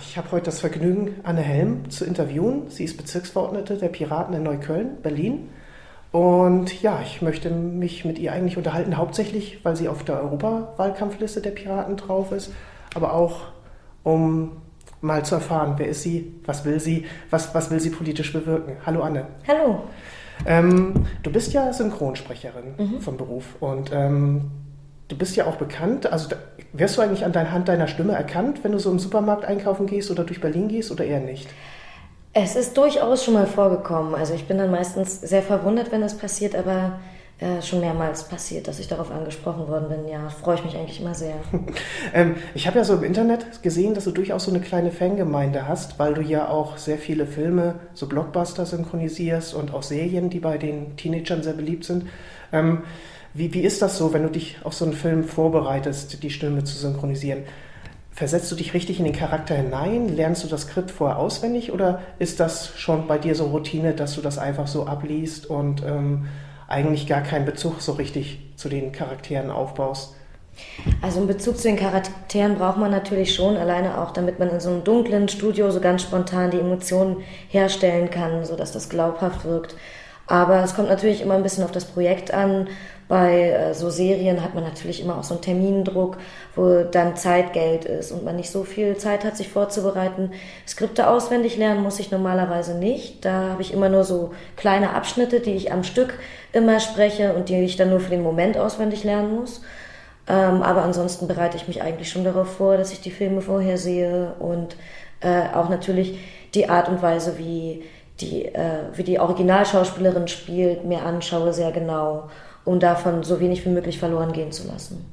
ich habe heute das Vergnügen, Anne Helm zu interviewen. Sie ist Bezirksverordnete der Piraten in Neukölln, Berlin. Und ja, ich möchte mich mit ihr eigentlich unterhalten, hauptsächlich, weil sie auf der Europawahlkampfliste der Piraten drauf ist, aber auch um mal zu erfahren, wer ist sie, was will sie, was, was will sie politisch bewirken. Hallo Anne. Hallo. Ähm, du bist ja Synchronsprecherin mhm. vom Beruf und ähm, du bist ja auch bekannt. Also wirst du eigentlich an der Hand deiner Stimme erkannt, wenn du so im Supermarkt einkaufen gehst oder durch Berlin gehst oder eher nicht? Es ist durchaus schon mal vorgekommen. Also ich bin dann meistens sehr verwundert, wenn das passiert, aber äh, schon mehrmals passiert, dass ich darauf angesprochen worden bin. Ja, freue ich mich eigentlich immer sehr. ähm, ich habe ja so im Internet gesehen, dass du durchaus so eine kleine Fangemeinde hast, weil du ja auch sehr viele Filme, so Blockbuster synchronisierst und auch Serien, die bei den Teenagern sehr beliebt sind. Ähm, wie, wie ist das so, wenn du dich auf so einen Film vorbereitest, die Stimme zu synchronisieren? Versetzt du dich richtig in den Charakter hinein? Lernst du das Skript vorher auswendig oder ist das schon bei dir so Routine, dass du das einfach so abliest und ähm, eigentlich gar keinen Bezug so richtig zu den Charakteren aufbaust? Also einen Bezug zu den Charakteren braucht man natürlich schon, alleine auch, damit man in so einem dunklen Studio so ganz spontan die Emotionen herstellen kann, sodass das glaubhaft wirkt. Aber es kommt natürlich immer ein bisschen auf das Projekt an. Bei äh, so Serien hat man natürlich immer auch so einen Termindruck, wo dann Zeitgeld ist und man nicht so viel Zeit hat, sich vorzubereiten. Skripte auswendig lernen muss ich normalerweise nicht. Da habe ich immer nur so kleine Abschnitte, die ich am Stück immer spreche und die ich dann nur für den Moment auswendig lernen muss. Ähm, aber ansonsten bereite ich mich eigentlich schon darauf vor, dass ich die Filme vorher sehe und äh, auch natürlich die Art und Weise, wie die, äh, wie die Originalschauspielerin spielt, mir anschaue sehr genau, um davon so wenig wie möglich verloren gehen zu lassen.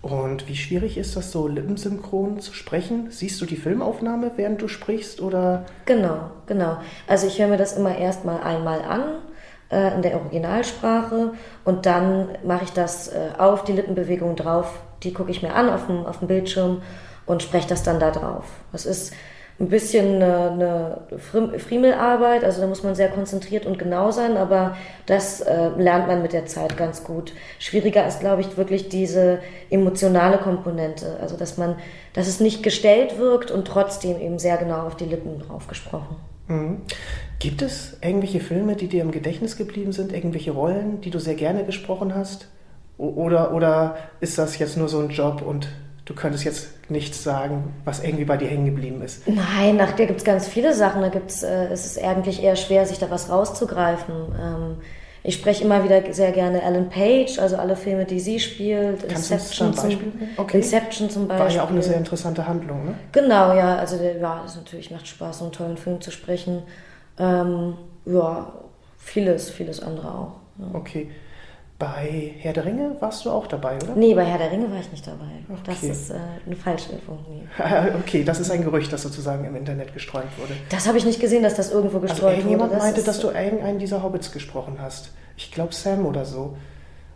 Und wie schwierig ist das so, lippensynchron zu sprechen? Siehst du die Filmaufnahme, während du sprichst, oder? Genau, genau. Also ich höre mir das immer erstmal einmal an äh, in der Originalsprache und dann mache ich das äh, auf die Lippenbewegung drauf. Die gucke ich mir an auf dem, auf dem Bildschirm und spreche das dann da drauf. Das ist ein bisschen eine, eine Friemelarbeit, also da muss man sehr konzentriert und genau sein, aber das äh, lernt man mit der Zeit ganz gut. Schwieriger ist, glaube ich, wirklich diese emotionale Komponente, also dass man, dass es nicht gestellt wirkt und trotzdem eben sehr genau auf die Lippen drauf gesprochen. Mhm. Gibt es irgendwelche Filme, die dir im Gedächtnis geblieben sind, irgendwelche Rollen, die du sehr gerne gesprochen hast? Oder, oder ist das jetzt nur so ein Job und du könntest jetzt nichts sagen, was irgendwie bei dir hängen geblieben ist. Nein, ach, da gibt es ganz viele Sachen. Da gibt's, äh, es ist eigentlich eher schwer, sich da was rauszugreifen. Ähm, ich spreche immer wieder sehr gerne Ellen Page, also alle Filme, die sie spielt. Kannst Inception, du ein Beispiel zum, okay. Inception zum Beispiel. War ja auch eine sehr interessante Handlung, ne? Genau, ja. Also ja, es natürlich macht Spaß, so einen tollen Film zu sprechen. Ähm, ja, vieles, vieles andere auch. Ja. Okay. Bei Herr der Ringe warst du auch dabei, oder? Nee, bei Herr der Ringe war ich nicht dabei. Okay. Das ist äh, eine falsche Info. Nee. okay, das ist ein Gerücht, das sozusagen im Internet gestreut wurde. Das habe ich nicht gesehen, dass das irgendwo also gestreut also, wurde. Jemand meinte, dass du irgendeinen dieser Hobbits gesprochen hast. Ich glaube Sam oder so.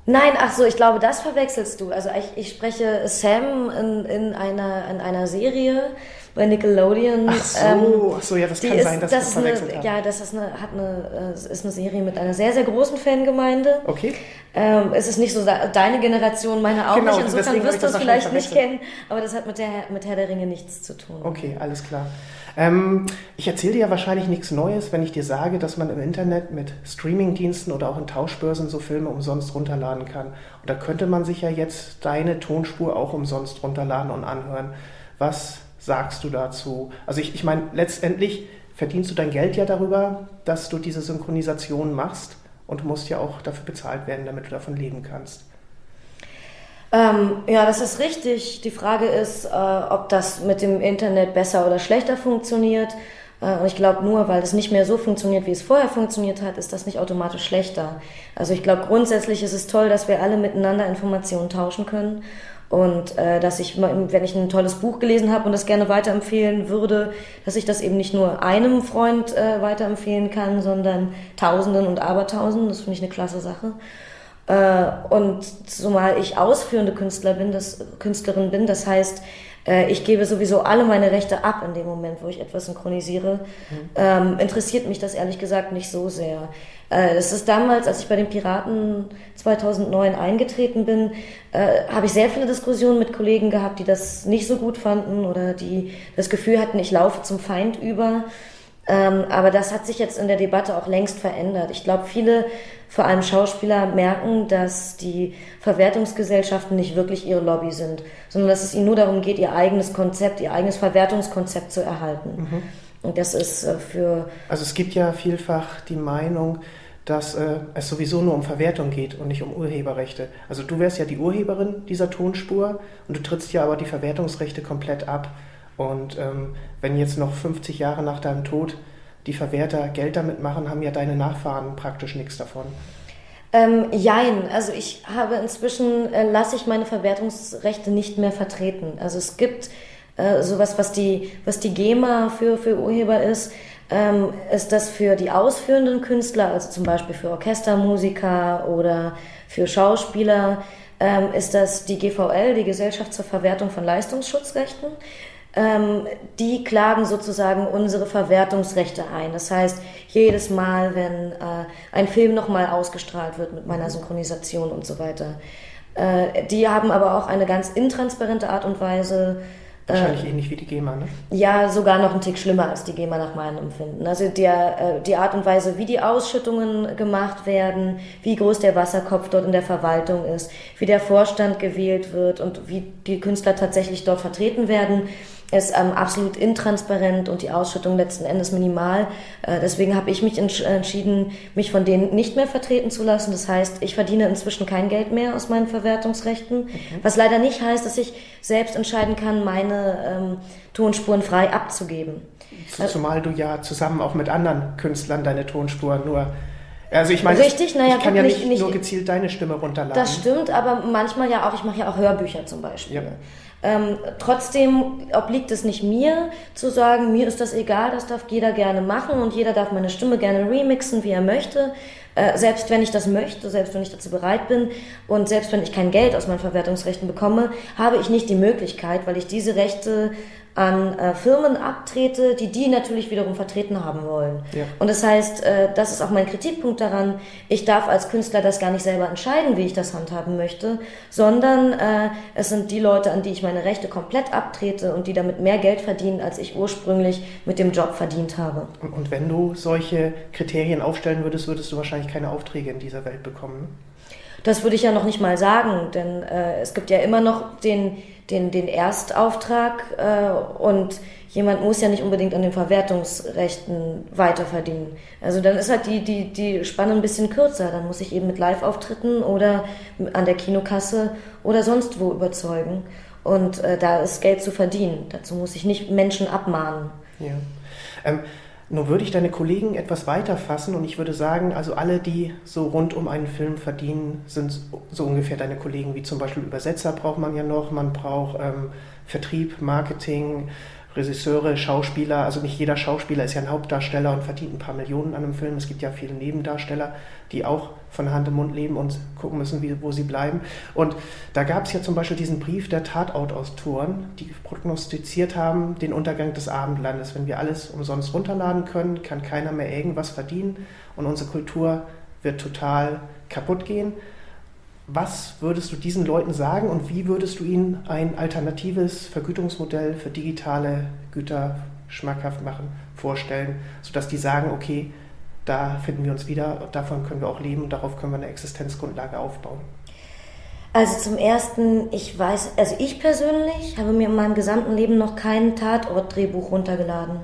Nein, ach so, ich glaube, das verwechselst du. Also ich, ich spreche Sam in, in, einer, in einer Serie bei Nickelodeon. Ach so, ähm, ach so ja, das kann ist, sein, dass das, das verwechselt eine, Ja, das ist eine, hat eine, äh, ist eine Serie mit einer sehr, sehr großen Fangemeinde. Okay. Ähm, es ist nicht so deine Generation, meine auch genau, nicht. Insofern wirst du es vielleicht nicht kennen, aber das hat mit, der, mit Herr der Ringe nichts zu tun. Okay, alles klar. Ähm, ich erzähle dir ja wahrscheinlich nichts Neues, wenn ich dir sage, dass man im Internet mit Streamingdiensten oder auch in Tauschbörsen so Filme umsonst runterladen kann. Und da könnte man sich ja jetzt deine Tonspur auch umsonst runterladen und anhören. Was sagst du dazu? Also ich, ich meine, letztendlich verdienst du dein Geld ja darüber, dass du diese Synchronisation machst und musst ja auch dafür bezahlt werden, damit du davon leben kannst. Ähm, ja, das ist richtig. Die Frage ist, äh, ob das mit dem Internet besser oder schlechter funktioniert. Äh, und ich glaube, nur weil es nicht mehr so funktioniert, wie es vorher funktioniert hat, ist das nicht automatisch schlechter. Also ich glaube, grundsätzlich ist es toll, dass wir alle miteinander Informationen tauschen können. Und äh, dass ich, wenn ich ein tolles Buch gelesen habe und das gerne weiterempfehlen würde, dass ich das eben nicht nur einem Freund äh, weiterempfehlen kann, sondern Tausenden und Abertausenden. Das finde ich eine klasse Sache. Äh, und zumal ich ausführende Künstler bin, das, Künstlerin bin, das heißt, ich gebe sowieso alle meine Rechte ab in dem Moment, wo ich etwas synchronisiere. Mhm. Ähm, interessiert mich das ehrlich gesagt nicht so sehr. Äh, es ist damals, als ich bei den Piraten 2009 eingetreten bin, äh, habe ich sehr viele Diskussionen mit Kollegen gehabt, die das nicht so gut fanden oder die das Gefühl hatten, ich laufe zum Feind über. Ähm, aber das hat sich jetzt in der Debatte auch längst verändert. Ich glaube, viele, vor allem Schauspieler, merken, dass die Verwertungsgesellschaften nicht wirklich ihre Lobby sind, sondern dass es ihnen nur darum geht, ihr eigenes Konzept, ihr eigenes Verwertungskonzept zu erhalten. Mhm. Und das ist äh, für. Also es gibt ja vielfach die Meinung, dass äh, es sowieso nur um Verwertung geht und nicht um Urheberrechte. Also du wärst ja die Urheberin dieser Tonspur und du trittst ja aber die Verwertungsrechte komplett ab. Und ähm, wenn jetzt noch 50 Jahre nach deinem Tod die Verwerter Geld damit machen, haben ja deine Nachfahren praktisch nichts davon. Ähm, jein, also ich habe inzwischen, äh, lasse ich meine Verwertungsrechte nicht mehr vertreten. Also es gibt äh, sowas, was die, was die GEMA für, für Urheber ist, ähm, ist das für die ausführenden Künstler, also zum Beispiel für Orchestermusiker oder für Schauspieler, ähm, ist das die GVL, die Gesellschaft zur Verwertung von Leistungsschutzrechten. Ähm, die klagen sozusagen unsere Verwertungsrechte ein. Das heißt, jedes Mal, wenn äh, ein Film nochmal ausgestrahlt wird mit meiner Synchronisation und so weiter. Äh, die haben aber auch eine ganz intransparente Art und Weise. Wahrscheinlich äh, ähnlich wie die GEMA, ne? Ja, sogar noch ein Tick schlimmer als die GEMA nach meinem Empfinden. Also der, äh, die Art und Weise, wie die Ausschüttungen gemacht werden, wie groß der Wasserkopf dort in der Verwaltung ist, wie der Vorstand gewählt wird und wie die Künstler tatsächlich dort vertreten werden, ist ähm, absolut intransparent und die Ausschüttung letzten Endes minimal. Äh, deswegen habe ich mich entsch entschieden, mich von denen nicht mehr vertreten zu lassen. Das heißt, ich verdiene inzwischen kein Geld mehr aus meinen Verwertungsrechten, mhm. was leider nicht heißt, dass ich selbst entscheiden kann, meine ähm, Tonspuren frei abzugeben. Zumal du ja zusammen auch mit anderen Künstlern deine Tonspuren nur also ich meine, Richtig, naja, ich kann ja nicht, nicht, nur gezielt deine Stimme runterladen. Das stimmt, aber manchmal ja auch, ich mache ja auch Hörbücher zum Beispiel. Ja. Ähm, trotzdem obliegt es nicht mir zu sagen, mir ist das egal, das darf jeder gerne machen und jeder darf meine Stimme gerne remixen, wie er möchte. Äh, selbst wenn ich das möchte, selbst wenn ich dazu bereit bin und selbst wenn ich kein Geld aus meinen Verwertungsrechten bekomme, habe ich nicht die Möglichkeit, weil ich diese Rechte an äh, Firmen abtrete, die die natürlich wiederum vertreten haben wollen. Ja. Und das heißt, äh, das ist auch mein Kritikpunkt daran, ich darf als Künstler das gar nicht selber entscheiden, wie ich das handhaben möchte, sondern äh, es sind die Leute, an die ich meine Rechte komplett abtrete und die damit mehr Geld verdienen, als ich ursprünglich mit dem Job verdient habe. Und wenn du solche Kriterien aufstellen würdest, würdest du wahrscheinlich keine Aufträge in dieser Welt bekommen. Das würde ich ja noch nicht mal sagen, denn äh, es gibt ja immer noch den den, den Erstauftrag äh, und jemand muss ja nicht unbedingt an den Verwertungsrechten weiterverdienen. Also dann ist halt die, die, die Spanne ein bisschen kürzer. Dann muss ich eben mit Live-Auftritten oder an der Kinokasse oder sonst wo überzeugen. Und äh, da ist Geld zu verdienen. Dazu muss ich nicht Menschen abmahnen. Ja. Ähm, nur würde ich deine Kollegen etwas weiter fassen und ich würde sagen, also alle, die so rund um einen Film verdienen, sind so ungefähr deine Kollegen, wie zum Beispiel Übersetzer braucht man ja noch, man braucht ähm, Vertrieb, Marketing, Regisseure, Schauspieler, also nicht jeder Schauspieler ist ja ein Hauptdarsteller und verdient ein paar Millionen an einem Film. Es gibt ja viele Nebendarsteller, die auch von Hand im Mund leben und gucken müssen, wie, wo sie bleiben. Und da gab es ja zum Beispiel diesen Brief der Tatortautoren, die prognostiziert haben, den Untergang des Abendlandes. Wenn wir alles umsonst runterladen können, kann keiner mehr irgendwas verdienen und unsere Kultur wird total kaputt gehen. Was würdest du diesen Leuten sagen und wie würdest du ihnen ein alternatives Vergütungsmodell für digitale Güter schmackhaft machen, vorstellen, sodass die sagen, okay, da finden wir uns wieder, davon können wir auch leben und darauf können wir eine Existenzgrundlage aufbauen? Also zum ersten, ich weiß, also ich persönlich habe mir in meinem gesamten Leben noch kein Tatortdrehbuch runtergeladen.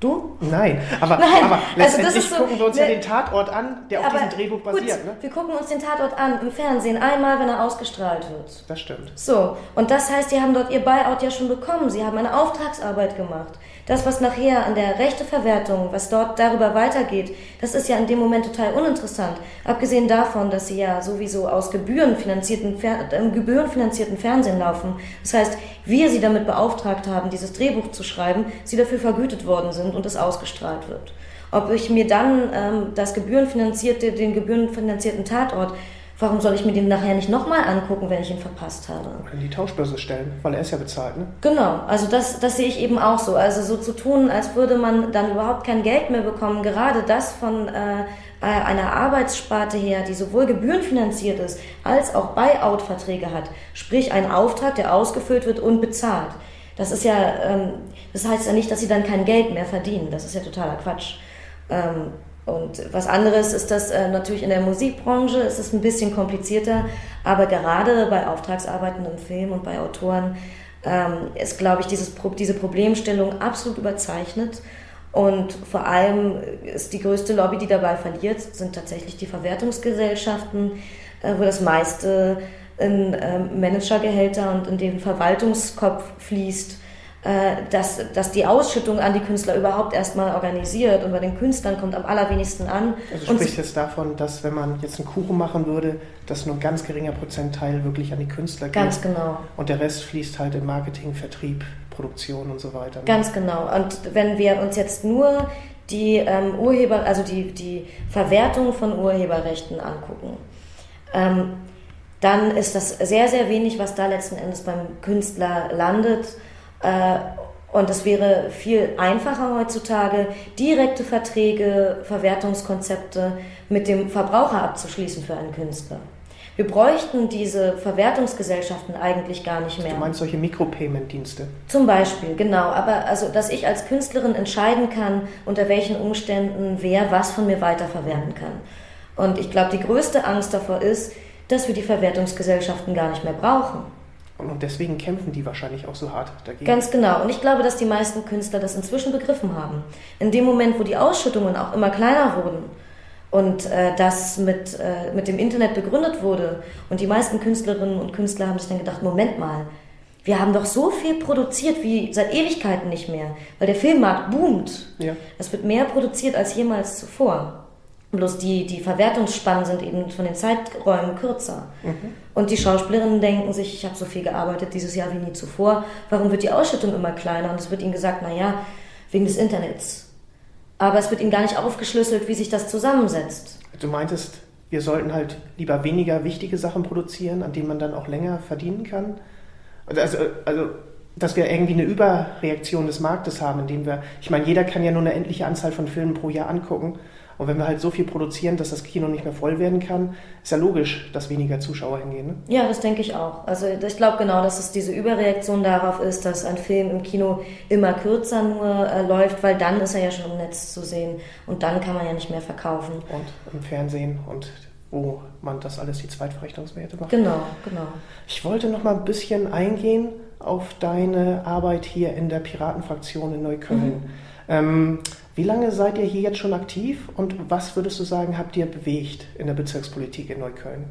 Du? Nein, aber, Nein. aber letztendlich also so, gucken wir uns ne, ja den Tatort an, der auf diesem Drehbuch basiert. Gut, ne? Wir gucken uns den Tatort an im Fernsehen einmal, wenn er ausgestrahlt wird. Das stimmt. So, und das heißt, die haben dort ihr Buyout ja schon bekommen. Sie haben eine Auftragsarbeit gemacht. Das, was nachher an der Rechteverwertung, was dort darüber weitergeht, das ist ja in dem Moment total uninteressant. Abgesehen davon, dass sie ja sowieso aus gebührenfinanzierten, äh, gebührenfinanzierten Fernsehen laufen. Das heißt, wir sie damit beauftragt haben, dieses Drehbuch zu schreiben, sie dafür vergütet worden sind und es ausgestrahlt wird. Ob ich mir dann ähm, das gebührenfinanzierte, den gebührenfinanzierten Tatort Warum soll ich mir den nachher nicht nochmal angucken, wenn ich ihn verpasst habe? Oder in die Tauschbörse stellen, weil er ist ja bezahlt, ne? Genau, also das, das sehe ich eben auch so. Also so zu tun, als würde man dann überhaupt kein Geld mehr bekommen, gerade das von äh, einer Arbeitssparte her, die sowohl gebührenfinanziert ist, als auch Buyout-Verträge hat. Sprich, ein Auftrag, der ausgefüllt wird und bezahlt. Das ist ja, ähm, das heißt ja nicht, dass sie dann kein Geld mehr verdienen. Das ist ja totaler Quatsch. Ähm, und was anderes ist das äh, natürlich in der Musikbranche, ist es ein bisschen komplizierter, aber gerade bei Auftragsarbeiten im Film und bei Autoren ähm, ist, glaube ich, dieses, diese Problemstellung absolut überzeichnet. Und vor allem ist die größte Lobby, die dabei verliert, sind tatsächlich die Verwertungsgesellschaften, äh, wo das meiste in äh, Managergehälter und in den Verwaltungskopf fließt dass, dass die Ausschüttung an die Künstler überhaupt erstmal organisiert und bei den Künstlern kommt am allerwenigsten an. Also du sprichst jetzt davon, dass wenn man jetzt einen Kuchen machen würde, dass nur ein ganz geringer Prozentteil wirklich an die Künstler geht. Ganz genau. Und der Rest fließt halt in Marketing, Vertrieb, Produktion und so weiter. Ne? Ganz genau. Und wenn wir uns jetzt nur die ähm, Urheber, also die, die Verwertung von Urheberrechten angucken, ähm, dann ist das sehr, sehr wenig, was da letzten Endes beim Künstler landet äh, und es wäre viel einfacher heutzutage, direkte Verträge, Verwertungskonzepte mit dem Verbraucher abzuschließen für einen Künstler. Wir bräuchten diese Verwertungsgesellschaften eigentlich gar nicht mehr. Du meinst solche Micropayment-Dienste? Zum Beispiel, genau. Aber also, dass ich als Künstlerin entscheiden kann, unter welchen Umständen wer was von mir weiterverwerten kann. Und ich glaube, die größte Angst davor ist, dass wir die Verwertungsgesellschaften gar nicht mehr brauchen. Und deswegen kämpfen die wahrscheinlich auch so hart dagegen. Ganz genau. Und ich glaube, dass die meisten Künstler das inzwischen begriffen haben. In dem Moment, wo die Ausschüttungen auch immer kleiner wurden und äh, das mit, äh, mit dem Internet begründet wurde und die meisten Künstlerinnen und Künstler haben sich dann gedacht, Moment mal, wir haben doch so viel produziert wie seit Ewigkeiten nicht mehr, weil der Filmmarkt boomt. Ja. Es wird mehr produziert als jemals zuvor. Bloß die, die Verwertungsspannen sind eben von den Zeiträumen kürzer. Mhm. Und die Schauspielerinnen denken sich, ich habe so viel gearbeitet dieses Jahr wie nie zuvor, warum wird die Ausschüttung immer kleiner? Und es wird ihnen gesagt, naja, wegen des Internets. Aber es wird ihnen gar nicht aufgeschlüsselt, wie sich das zusammensetzt. Du meintest, wir sollten halt lieber weniger wichtige Sachen produzieren, an denen man dann auch länger verdienen kann? Also, also dass wir irgendwie eine Überreaktion des Marktes haben, indem wir, ich meine, jeder kann ja nur eine endliche Anzahl von Filmen pro Jahr angucken. Und wenn wir halt so viel produzieren, dass das Kino nicht mehr voll werden kann, ist ja logisch, dass weniger Zuschauer hingehen. Ne? Ja, das denke ich auch. Also ich glaube genau, dass es diese Überreaktion darauf ist, dass ein Film im Kino immer kürzer nur äh, läuft, weil dann ist er ja schon im Netz zu sehen und dann kann man ja nicht mehr verkaufen. Und im Fernsehen und wo man das alles die Zweitverrechnungswerte macht. Genau, genau. Ich wollte noch mal ein bisschen eingehen auf deine Arbeit hier in der Piratenfraktion in Neukölln. Mhm. Ähm, wie lange seid ihr hier jetzt schon aktiv und was würdest du sagen, habt ihr bewegt in der Bezirkspolitik in Neukölln?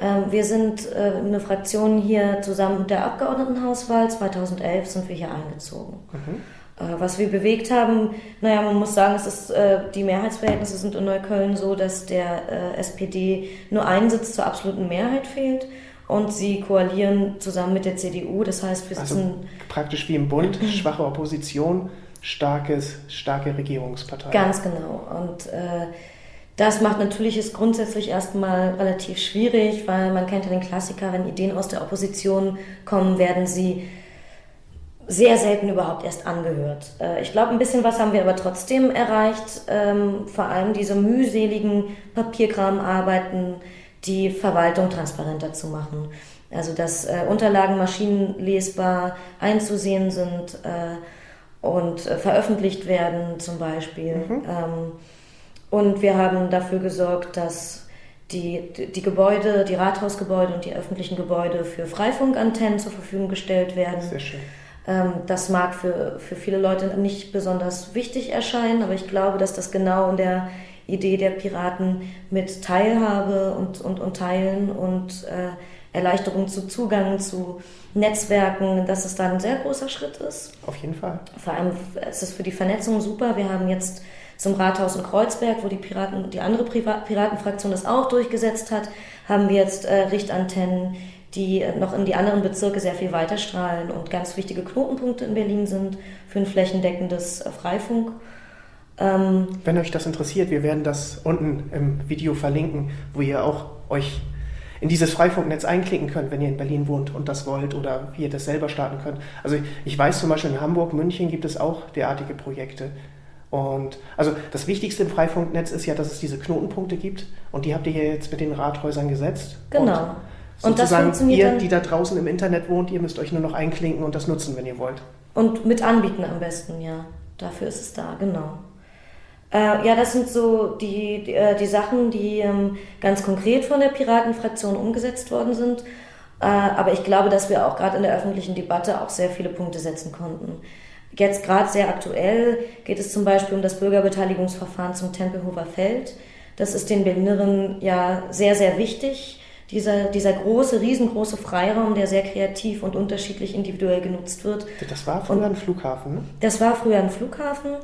Ähm, wir sind äh, eine Fraktion hier zusammen mit der Abgeordnetenhauswahl. 2011 sind wir hier eingezogen. Mhm. Äh, was wir bewegt haben, naja, man muss sagen, es ist, äh, die Mehrheitsverhältnisse sind in Neukölln so, dass der SPD nur ein Sitz zur absoluten Mehrheit fehlt und sie koalieren zusammen mit der CDU. Das heißt, wir also sitzen. Also praktisch wie im Bund, schwache Opposition starkes, starke Regierungspartei. Ganz genau. Und äh, das macht natürlich es grundsätzlich erstmal relativ schwierig, weil man kennt ja den Klassiker, wenn Ideen aus der Opposition kommen, werden sie sehr selten überhaupt erst angehört. Äh, ich glaube, ein bisschen was haben wir aber trotzdem erreicht. Ähm, vor allem diese mühseligen Papierkramarbeiten, die Verwaltung transparenter zu machen. Also, dass äh, Unterlagen maschinenlesbar einzusehen sind. Und äh, veröffentlicht werden zum Beispiel. Mhm. Ähm, und wir haben dafür gesorgt, dass die, die Gebäude, die Rathausgebäude und die öffentlichen Gebäude für Freifunkantennen zur Verfügung gestellt werden. Sehr schön. Ähm, das mag für, für viele Leute nicht besonders wichtig erscheinen, aber ich glaube, dass das genau in der Idee der Piraten mit Teilhabe und, und, und Teilen und äh, Erleichterung zu Zugang zu Netzwerken, dass es da ein sehr großer Schritt ist. Auf jeden Fall. Vor allem ist es für die Vernetzung super. Wir haben jetzt zum Rathaus in Kreuzberg, wo die Piraten, die andere Piratenfraktion das auch durchgesetzt hat, haben wir jetzt äh, Richtantennen, die noch in die anderen Bezirke sehr viel weiter strahlen und ganz wichtige Knotenpunkte in Berlin sind für ein flächendeckendes äh, Freifunk. Ähm, Wenn euch das interessiert, wir werden das unten im Video verlinken, wo ihr auch euch in dieses Freifunknetz einklicken könnt, wenn ihr in Berlin wohnt und das wollt oder wie ihr das selber starten könnt. Also ich weiß zum Beispiel in Hamburg, München gibt es auch derartige Projekte. Und also das Wichtigste im Freifunknetz ist ja, dass es diese Knotenpunkte gibt und die habt ihr jetzt mit den Rathäusern gesetzt. Genau. Und, und das funktioniert ihr, die da draußen im Internet wohnt, ihr müsst euch nur noch einklinken und das nutzen, wenn ihr wollt. Und mit anbieten am besten, ja. Dafür ist es da, genau. Äh, ja, das sind so die, die, äh, die Sachen, die ähm, ganz konkret von der Piratenfraktion umgesetzt worden sind. Äh, aber ich glaube, dass wir auch gerade in der öffentlichen Debatte auch sehr viele Punkte setzen konnten. Jetzt gerade sehr aktuell geht es zum Beispiel um das Bürgerbeteiligungsverfahren zum Tempelhofer Feld. Das ist den Berlinerinnen ja sehr, sehr wichtig. Dieser, dieser große, riesengroße Freiraum, der sehr kreativ und unterschiedlich individuell genutzt wird. Das war früher und ein Flughafen, ne? Das war früher ein Flughafen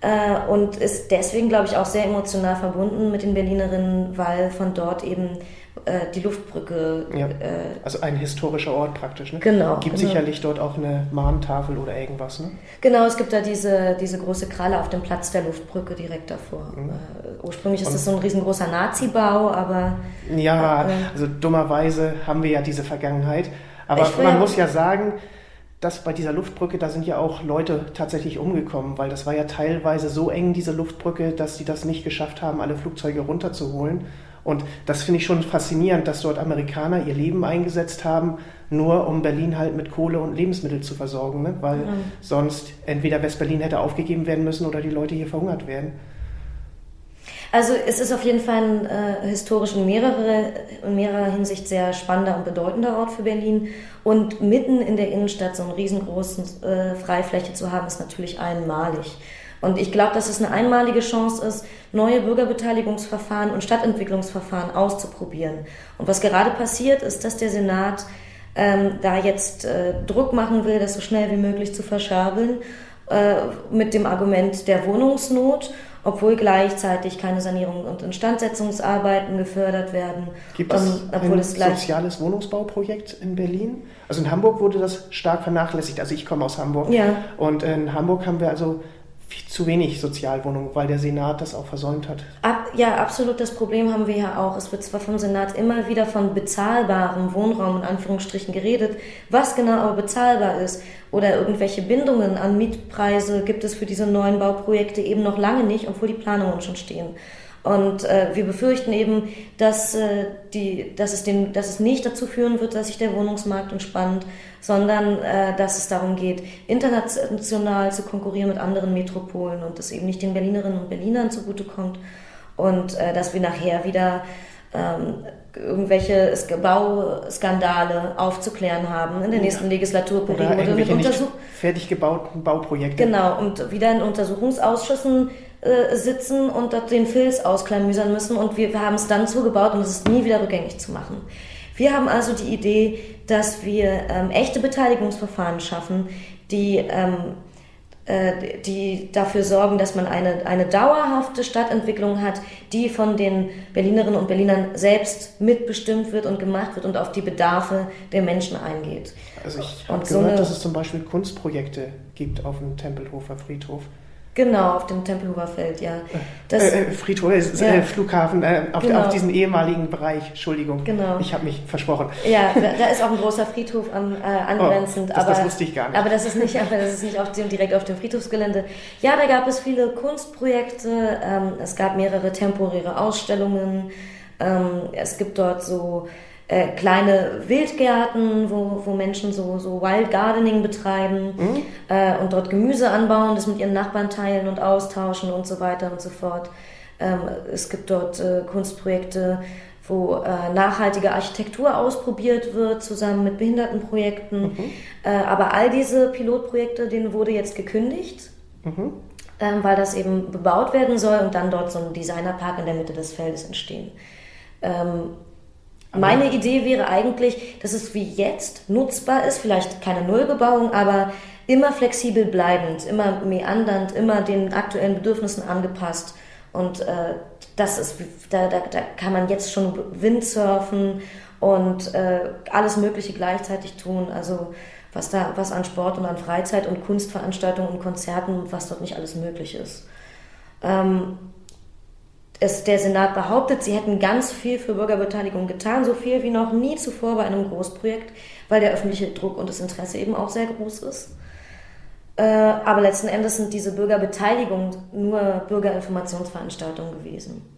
äh, und ist deswegen, glaube ich, auch sehr emotional verbunden mit den Berlinerinnen, weil von dort eben äh, die Luftbrücke. Ja. Äh, also ein historischer Ort praktisch. Ne? Genau. Gibt genau. sicherlich dort auch eine Mahntafel oder irgendwas. Ne? Genau, es gibt da diese, diese große Kralle auf dem Platz der Luftbrücke direkt davor. Mhm. Äh, ursprünglich ist Und, das so ein riesengroßer Nazi-Bau, aber. Ja, äh, also dummerweise haben wir ja diese Vergangenheit. Aber man muss ja sagen, dass bei dieser Luftbrücke, da sind ja auch Leute tatsächlich umgekommen, weil das war ja teilweise so eng, diese Luftbrücke, dass sie das nicht geschafft haben, alle Flugzeuge runterzuholen. Und das finde ich schon faszinierend, dass dort Amerikaner ihr Leben eingesetzt haben, nur um Berlin halt mit Kohle und Lebensmittel zu versorgen, ne? weil mhm. sonst entweder West-Berlin hätte aufgegeben werden müssen oder die Leute hier verhungert werden. Also es ist auf jeden Fall ein äh, historisch in, mehrere, in mehrerer Hinsicht sehr spannender und bedeutender Ort für Berlin. Und mitten in der Innenstadt so eine riesengroße äh, Freifläche zu haben, ist natürlich einmalig. Und ich glaube, dass es eine einmalige Chance ist, neue Bürgerbeteiligungsverfahren und Stadtentwicklungsverfahren auszuprobieren. Und was gerade passiert, ist, dass der Senat ähm, da jetzt äh, Druck machen will, das so schnell wie möglich zu verschabeln, äh, mit dem Argument der Wohnungsnot obwohl gleichzeitig keine Sanierung und Instandsetzungsarbeiten gefördert werden. Gibt es um, ein es soziales Wohnungsbauprojekt in Berlin? Also in Hamburg wurde das stark vernachlässigt. Also ich komme aus Hamburg. Ja. Und in Hamburg haben wir also zu wenig Sozialwohnungen, weil der Senat das auch versäumt hat. Ab, ja, absolut. Das Problem haben wir ja auch. Es wird zwar vom Senat immer wieder von bezahlbarem Wohnraum in Anführungsstrichen geredet, was genau aber bezahlbar ist oder irgendwelche Bindungen an Mietpreise gibt es für diese neuen Bauprojekte eben noch lange nicht, obwohl die Planungen schon stehen. Und äh, wir befürchten eben, dass, äh, die, dass, es den, dass es nicht dazu führen wird, dass sich der Wohnungsmarkt entspannt, sondern äh, dass es darum geht, international zu konkurrieren mit anderen Metropolen und das eben nicht den Berlinerinnen und Berlinern zugutekommt und äh, dass wir nachher wieder ähm, irgendwelche Bauskandale aufzuklären haben in der nächsten ja. Legislaturperiode. Oder mit Untersuch fertig gebauten Bauprojekte. Genau, und wieder in Untersuchungsausschüssen äh, sitzen und dort den Filz ausklamüsern müssen und wir, wir haben es dann zugebaut und es ist nie wieder rückgängig zu machen. Wir haben also die Idee, dass wir ähm, echte Beteiligungsverfahren schaffen, die ähm, äh, die dafür sorgen, dass man eine, eine dauerhafte Stadtentwicklung hat, die von den Berlinerinnen und Berlinern selbst mitbestimmt wird und gemacht wird und auf die Bedarfe der Menschen eingeht. Also ich habe gehört, so dass es zum Beispiel Kunstprojekte gibt auf dem Tempelhofer Friedhof. Genau, auf dem Tempelhofer Feld, ja. Das, äh, äh Friedhof, äh, ja. Flughafen, äh, auf, genau. auf, diesen ehemaligen Bereich, Entschuldigung. Genau. Ich habe mich versprochen. Ja, da, da, ist auch ein großer Friedhof an, äh, angrenzend. Oh, das, aber, das wusste ich gar nicht. Aber das ist nicht, aber das ist nicht auf dem, direkt auf dem Friedhofsgelände. Ja, da gab es viele Kunstprojekte, ähm, es gab mehrere temporäre Ausstellungen, ähm, es gibt dort so äh, kleine Wildgärten, wo, wo Menschen so, so Wild Gardening betreiben mhm. äh, und dort Gemüse anbauen, das mit ihren Nachbarn teilen und austauschen und so weiter und so fort. Ähm, es gibt dort äh, Kunstprojekte, wo äh, nachhaltige Architektur ausprobiert wird, zusammen mit Behindertenprojekten. Mhm. Äh, aber all diese Pilotprojekte, denen wurde jetzt gekündigt. Mhm. Ähm, weil das eben bebaut werden soll und dann dort so ein Designerpark in der Mitte des Feldes entstehen. Ähm, meine Idee wäre eigentlich, dass es wie jetzt nutzbar ist, vielleicht keine Nullbebauung, aber immer flexibel bleibend, immer meandernd, immer den aktuellen Bedürfnissen angepasst. Und äh, das ist, da, da, da kann man jetzt schon Windsurfen und äh, alles Mögliche gleichzeitig tun. Also was da, was an Sport und an Freizeit und Kunstveranstaltungen und Konzerten, was dort nicht alles möglich ist. Ähm, es, der Senat behauptet, sie hätten ganz viel für Bürgerbeteiligung getan, so viel wie noch nie zuvor bei einem Großprojekt, weil der öffentliche Druck und das Interesse eben auch sehr groß ist. Äh, aber letzten Endes sind diese Bürgerbeteiligung nur Bürgerinformationsveranstaltungen gewesen.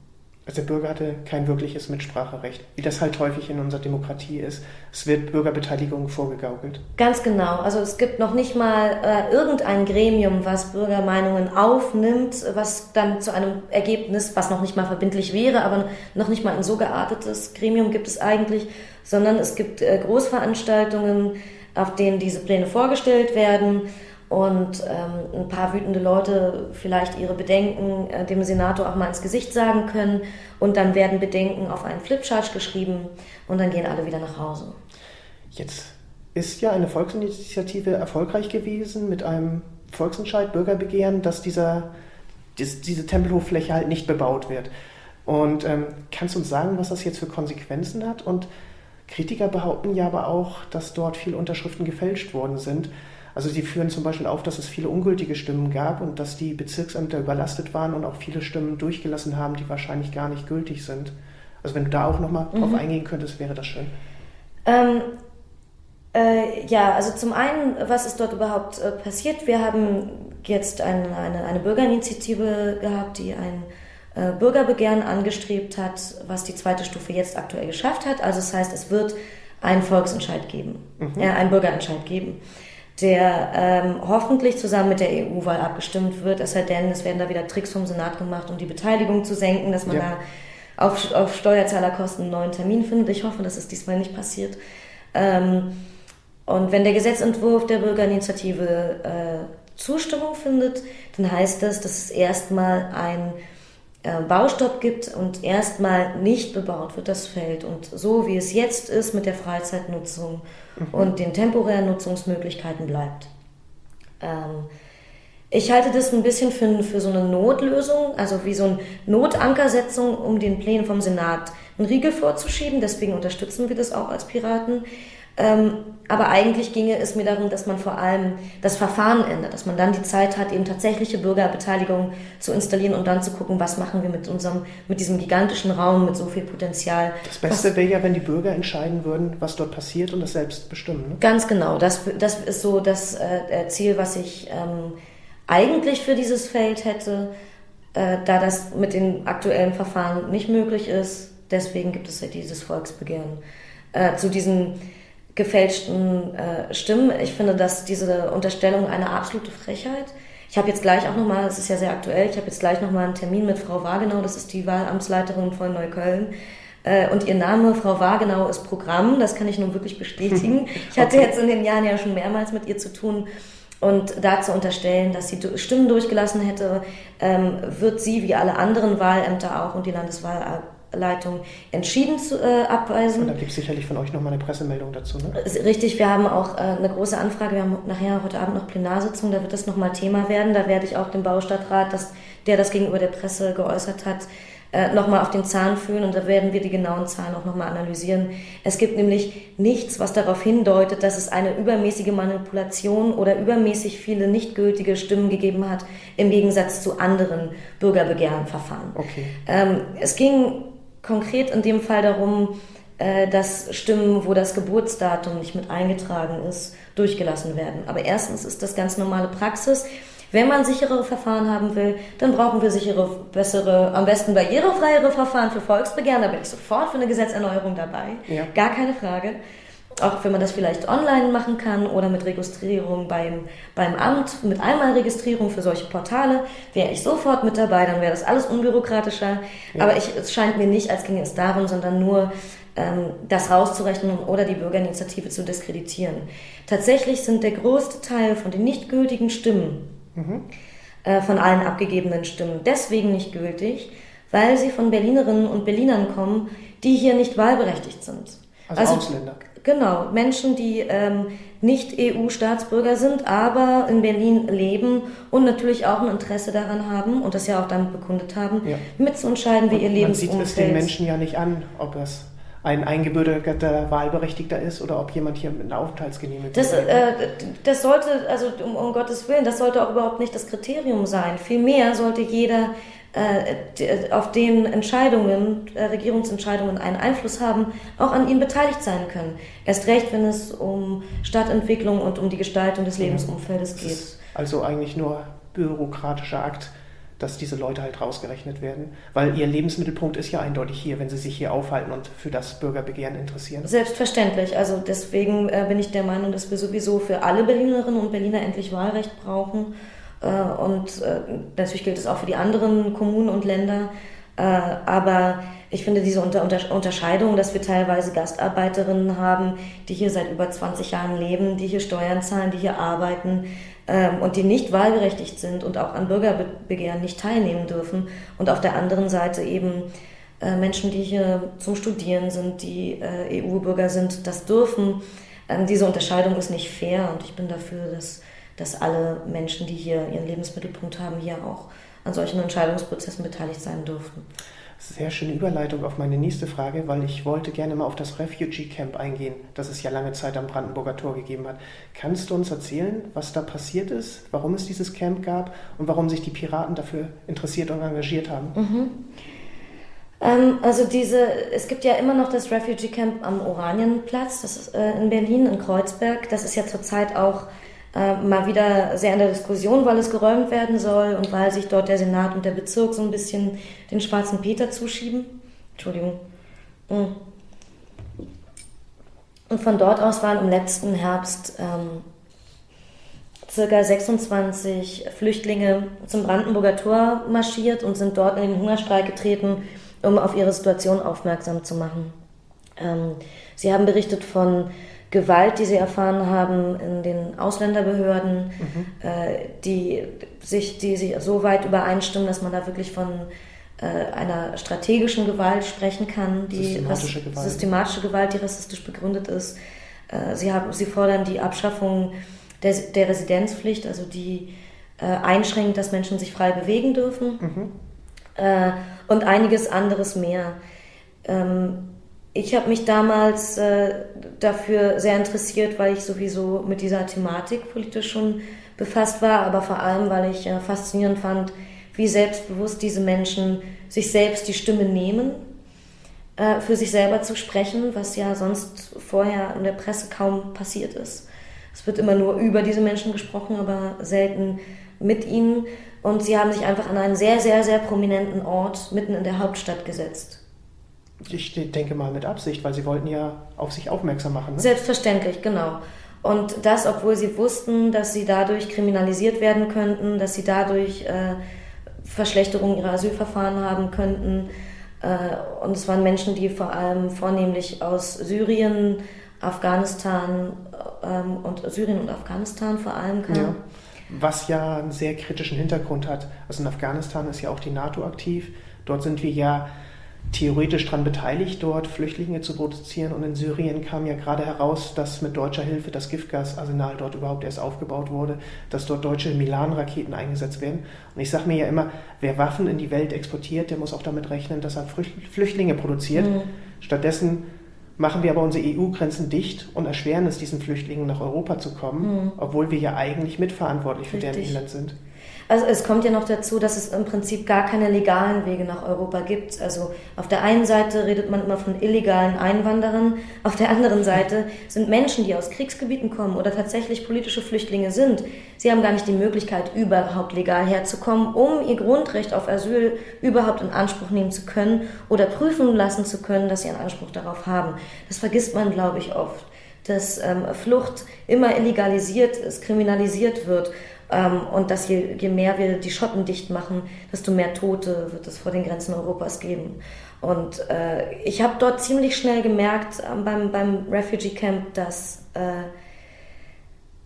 Also der Bürger hatte kein wirkliches Mitspracherecht, wie das halt häufig in unserer Demokratie ist. Es wird Bürgerbeteiligung vorgegaukelt. Ganz genau. Also es gibt noch nicht mal äh, irgendein Gremium, was Bürgermeinungen aufnimmt, was dann zu einem Ergebnis, was noch nicht mal verbindlich wäre, aber noch nicht mal ein so geartetes Gremium gibt es eigentlich, sondern es gibt äh, Großveranstaltungen, auf denen diese Pläne vorgestellt werden und ähm, ein paar wütende Leute vielleicht ihre Bedenken äh, dem Senator auch mal ins Gesicht sagen können und dann werden Bedenken auf einen Flipchart geschrieben und dann gehen alle wieder nach Hause. Jetzt ist ja eine Volksinitiative erfolgreich gewesen mit einem Volksentscheid, Bürgerbegehren, dass dieser, dies, diese Tempelhoffläche halt nicht bebaut wird. Und ähm, kannst du uns sagen, was das jetzt für Konsequenzen hat? Und Kritiker behaupten ja aber auch, dass dort viele Unterschriften gefälscht worden sind. Also sie führen zum Beispiel auf, dass es viele ungültige Stimmen gab und dass die Bezirksämter überlastet waren und auch viele Stimmen durchgelassen haben, die wahrscheinlich gar nicht gültig sind. Also wenn du da auch nochmal mhm. drauf eingehen könntest, wäre das schön. Ähm, äh, ja, also zum einen, was ist dort überhaupt äh, passiert? Wir haben jetzt ein, eine, eine Bürgerinitiative gehabt, die ein äh, Bürgerbegehren angestrebt hat, was die zweite Stufe jetzt aktuell geschafft hat. Also das heißt, es wird einen Volksentscheid geben, mhm. äh, einen Bürgerentscheid geben der ähm, hoffentlich zusammen mit der EU-Wahl abgestimmt wird. Es sei denn, es werden da wieder Tricks vom Senat gemacht, um die Beteiligung zu senken, dass man ja. da auf, auf Steuerzahlerkosten einen neuen Termin findet. Ich hoffe, dass es diesmal nicht passiert. Ähm, und wenn der Gesetzentwurf der Bürgerinitiative äh, Zustimmung findet, dann heißt das, dass es erstmal ein Baustopp gibt und erstmal nicht bebaut wird das Feld. Und so wie es jetzt ist mit der Freizeitnutzung mhm. und den temporären Nutzungsmöglichkeiten bleibt. Ähm, ich halte das ein bisschen für, für so eine Notlösung, also wie so eine Notankersetzung, um den Plänen vom Senat einen Riegel vorzuschieben. Deswegen unterstützen wir das auch als Piraten. Ähm, aber eigentlich ginge es mir darum, dass man vor allem das Verfahren ändert, dass man dann die Zeit hat, eben tatsächliche Bürgerbeteiligung zu installieren und dann zu gucken, was machen wir mit unserem, mit diesem gigantischen Raum, mit so viel Potenzial. Das Beste wäre ja, wenn die Bürger entscheiden würden, was dort passiert und das selbst bestimmen. Ne? Ganz genau. Das, das ist so das äh, Ziel, was ich ähm, eigentlich für dieses Feld hätte, äh, da das mit den aktuellen Verfahren nicht möglich ist. Deswegen gibt es ja dieses Volksbegehren. Äh, zu diesen gefälschten äh, Stimmen. Ich finde, dass diese Unterstellung eine absolute Frechheit. Ich habe jetzt gleich auch nochmal, es ist ja sehr aktuell, ich habe jetzt gleich nochmal einen Termin mit Frau Wagenau, das ist die Wahlamtsleiterin von Neukölln. Äh, und ihr Name, Frau Wagenau, ist Programm, das kann ich nun wirklich bestätigen. Ich hatte okay. jetzt in den Jahren ja schon mehrmals mit ihr zu tun. Und dazu unterstellen, dass sie Stimmen durchgelassen hätte, ähm, wird sie wie alle anderen Wahlämter auch und die Landeswahl Leitung entschieden zu äh, abweisen. Und da gibt es sicherlich von euch nochmal eine Pressemeldung dazu, ne? Richtig, wir haben auch äh, eine große Anfrage. Wir haben nachher heute Abend noch Plenarsitzung, da wird das nochmal Thema werden. Da werde ich auch dem Baustadtrat, das, der das gegenüber der Presse geäußert hat, äh, nochmal auf den Zahn fühlen und da werden wir die genauen Zahlen auch nochmal analysieren. Es gibt nämlich nichts, was darauf hindeutet, dass es eine übermäßige Manipulation oder übermäßig viele nicht gültige Stimmen gegeben hat, im Gegensatz zu anderen Bürgerbegehrenverfahren. Okay. Ähm, es ging konkret in dem Fall darum, äh, dass Stimmen, wo das Geburtsdatum nicht mit eingetragen ist, durchgelassen werden. Aber erstens ist das ganz normale Praxis. Wenn man sichere Verfahren haben will, dann brauchen wir sichere, bessere, am besten barrierefreiere Verfahren für Volksbegehren. Da bin ich sofort für eine Gesetzerneuerung dabei. Ja. Gar keine Frage. Auch wenn man das vielleicht online machen kann oder mit Registrierung beim, beim Amt, mit Einmalregistrierung für solche Portale, wäre ich sofort mit dabei, dann wäre das alles unbürokratischer. Ja. Aber ich, es scheint mir nicht, als ginge es darum, sondern nur ähm, das rauszurechnen oder die Bürgerinitiative zu diskreditieren. Tatsächlich sind der größte Teil von den nicht gültigen Stimmen, mhm. äh, von allen abgegebenen Stimmen, deswegen nicht gültig, weil sie von Berlinerinnen und Berlinern kommen, die hier nicht wahlberechtigt sind. Also, also Ausländer. Genau, Menschen, die ähm, nicht EU-Staatsbürger sind, aber in Berlin leben und natürlich auch ein Interesse daran haben und das ja auch damit bekundet haben, ja. mitzuentscheiden, wie und ihr Lebensumfeld... Man sieht es den Menschen ja nicht an, ob es ein eingebürgerter Wahlberechtigter ist oder ob jemand hier mit einer Aufenthaltsgenehmigung das, äh, das sollte, also um, um, Gottes Willen, das sollte auch überhaupt nicht das Kriterium sein. Vielmehr sollte jeder auf den Entscheidungen, äh, Regierungsentscheidungen einen Einfluss haben, auch an ihnen beteiligt sein können. Erst recht, wenn es um Stadtentwicklung und um die Gestaltung des Lebensumfeldes geht. Also eigentlich nur bürokratischer Akt dass diese Leute halt rausgerechnet werden. Weil ihr Lebensmittelpunkt ist ja eindeutig hier, wenn sie sich hier aufhalten und für das Bürgerbegehren interessieren. Selbstverständlich. Also deswegen äh, bin ich der Meinung, dass wir sowieso für alle Berlinerinnen und Berliner endlich Wahlrecht brauchen. Äh, und äh, natürlich gilt es auch für die anderen Kommunen und Länder. Äh, aber ich finde diese Unter Unterscheidung, dass wir teilweise Gastarbeiterinnen haben, die hier seit über 20 Jahren leben, die hier Steuern zahlen, die hier arbeiten, ähm, und die nicht wahlberechtigt sind und auch an Bürgerbegehren nicht teilnehmen dürfen. Und auf der anderen Seite eben äh, Menschen, die hier zum Studieren sind, die äh, EU-Bürger sind, das dürfen. Ähm, diese Unterscheidung ist nicht fair und ich bin dafür, dass, dass alle Menschen, die hier ihren Lebensmittelpunkt haben, hier auch an solchen Entscheidungsprozessen beteiligt sein dürfen. Sehr schöne Überleitung auf meine nächste Frage, weil ich wollte gerne mal auf das Refugee Camp eingehen, das es ja lange Zeit am Brandenburger Tor gegeben hat. Kannst du uns erzählen, was da passiert ist, warum es dieses Camp gab und warum sich die Piraten dafür interessiert und engagiert haben? Mhm. Ähm, also diese, es gibt ja immer noch das Refugee Camp am Oranienplatz, das ist äh, in Berlin, in Kreuzberg. Das ist ja zurzeit auch äh, mal wieder sehr in der Diskussion, weil es geräumt werden soll und weil sich dort der Senat und der Bezirk so ein bisschen den schwarzen Peter zuschieben. Entschuldigung. Mm. Und von dort aus waren im letzten Herbst ähm, circa 26 Flüchtlinge zum Brandenburger Tor marschiert und sind dort in den Hungerstreik getreten, um auf ihre Situation aufmerksam zu machen. Ähm, sie haben berichtet von Gewalt, die sie erfahren haben in den Ausländerbehörden, mhm. äh, die, sich, die sich so weit übereinstimmen, dass man da wirklich von äh, einer strategischen Gewalt sprechen kann, die systematische Gewalt, systematische Gewalt die rassistisch begründet ist. Äh, sie, haben, sie fordern die Abschaffung der, der Residenzpflicht, also die äh, einschränkt, dass Menschen sich frei bewegen dürfen mhm. Äh, und einiges anderes mehr. Ähm, ich habe mich damals äh, dafür sehr interessiert, weil ich sowieso mit dieser Thematik politisch schon befasst war, aber vor allem, weil ich äh, faszinierend fand, wie selbstbewusst diese Menschen sich selbst die Stimme nehmen, äh, für sich selber zu sprechen, was ja sonst vorher in der Presse kaum passiert ist. Es wird immer nur über diese Menschen gesprochen, aber selten mit ihnen. Und sie haben sich einfach an einen sehr, sehr, sehr prominenten Ort mitten in der Hauptstadt gesetzt. Ich denke mal mit Absicht, weil sie wollten ja auf sich aufmerksam machen. Ne? Selbstverständlich, genau. Und das, obwohl sie wussten, dass sie dadurch kriminalisiert werden könnten, dass sie dadurch äh, Verschlechterungen ihrer Asylverfahren haben könnten. Äh, und es waren Menschen, die vor allem vornehmlich aus Syrien, Afghanistan ähm, und Syrien und Afghanistan vor allem kamen. Ja. Was ja einen sehr kritischen Hintergrund hat. Also in Afghanistan ist ja auch die NATO aktiv. Dort sind wir ja theoretisch daran beteiligt, dort Flüchtlinge zu produzieren. Und in Syrien kam ja gerade heraus, dass mit deutscher Hilfe das Giftgasarsenal dort überhaupt erst aufgebaut wurde, dass dort deutsche Milan-Raketen eingesetzt werden. Und ich sage mir ja immer, wer Waffen in die Welt exportiert, der muss auch damit rechnen, dass er Flüchtlinge produziert. Mhm. Stattdessen machen wir aber unsere EU-Grenzen dicht und erschweren es diesen Flüchtlingen nach Europa zu kommen, mhm. obwohl wir ja eigentlich mitverantwortlich für deren Inland sind. Also es kommt ja noch dazu, dass es im Prinzip gar keine legalen Wege nach Europa gibt. Also auf der einen Seite redet man immer von illegalen Einwanderern, auf der anderen Seite sind Menschen, die aus Kriegsgebieten kommen oder tatsächlich politische Flüchtlinge sind. Sie haben gar nicht die Möglichkeit, überhaupt legal herzukommen, um ihr Grundrecht auf Asyl überhaupt in Anspruch nehmen zu können oder prüfen lassen zu können, dass sie einen Anspruch darauf haben. Das vergisst man, glaube ich, oft dass ähm, Flucht immer illegalisiert ist, kriminalisiert wird und dass je, je mehr wir die Schotten dicht machen, desto mehr Tote wird es vor den Grenzen Europas geben. Und äh, ich habe dort ziemlich schnell gemerkt äh, beim, beim Refugee Camp, dass äh,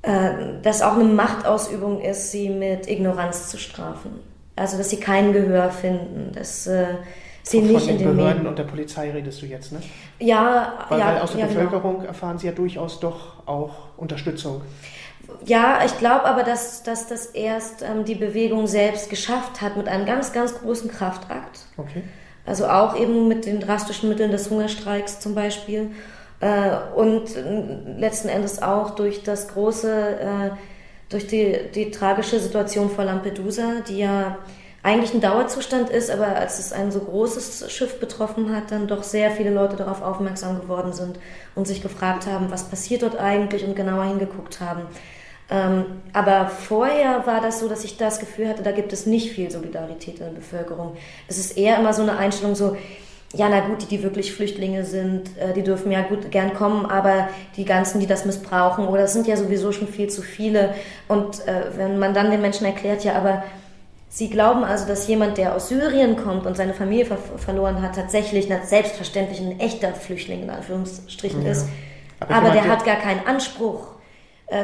äh, das auch eine Machtausübung ist, sie mit Ignoranz zu strafen. Also, dass sie kein Gehör finden, dass äh, sie Von nicht den in den Behörden Medien. und der Polizei redest du jetzt, ne? Ja, Weil, ja, weil aus der ja, genau. Bevölkerung erfahren sie ja durchaus doch auch Unterstützung. Ja, ich glaube aber, dass, dass das erst ähm, die Bewegung selbst geschafft hat mit einem ganz, ganz großen Kraftakt. Okay. Also auch eben mit den drastischen Mitteln des Hungerstreiks zum Beispiel. Äh, und letzten Endes auch durch das große, äh, durch die, die tragische Situation vor Lampedusa, die ja eigentlich ein Dauerzustand ist, aber als es ein so großes Schiff betroffen hat, dann doch sehr viele Leute darauf aufmerksam geworden sind und sich gefragt haben, was passiert dort eigentlich und genauer hingeguckt haben. Ähm, aber vorher war das so, dass ich das Gefühl hatte, da gibt es nicht viel Solidarität in der Bevölkerung. Es ist eher immer so eine Einstellung so, ja, na gut, die, die wirklich Flüchtlinge sind, äh, die dürfen ja gut gern kommen, aber die ganzen, die das missbrauchen, oder es sind ja sowieso schon viel zu viele. Und äh, wenn man dann den Menschen erklärt, ja, aber Sie glauben also, dass jemand, der aus Syrien kommt und seine Familie ver verloren hat, tatsächlich selbstverständlich ein echter Flüchtling in Anführungsstrichen ja. ist. Aber, Aber der hat gar keinen Anspruch,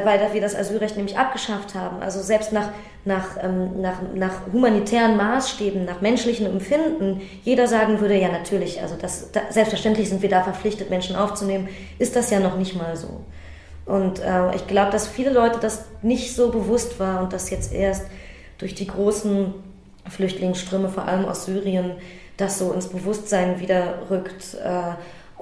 weil wir das Asylrecht nämlich abgeschafft haben. Also selbst nach, nach, ähm, nach, nach humanitären Maßstäben, nach menschlichem Empfinden, jeder sagen würde, ja natürlich, also das, da, selbstverständlich sind wir da verpflichtet, Menschen aufzunehmen, ist das ja noch nicht mal so. Und äh, ich glaube, dass viele Leute das nicht so bewusst war und das jetzt erst durch die großen Flüchtlingsströme, vor allem aus Syrien, das so ins Bewusstsein wieder rückt äh,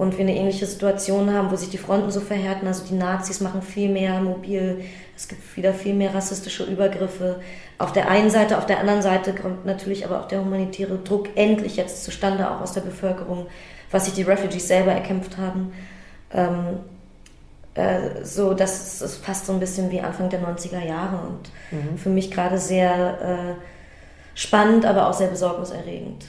und wir eine ähnliche Situation haben, wo sich die Fronten so verhärten. Also die Nazis machen viel mehr mobil, es gibt wieder viel mehr rassistische Übergriffe. Auf der einen Seite, auf der anderen Seite kommt natürlich aber auch der humanitäre Druck endlich jetzt zustande, auch aus der Bevölkerung, was sich die Refugees selber erkämpft haben. Ähm, äh, so, das, das passt so ein bisschen wie Anfang der 90er Jahre und mhm. für mich gerade sehr äh, spannend, aber auch sehr besorgniserregend.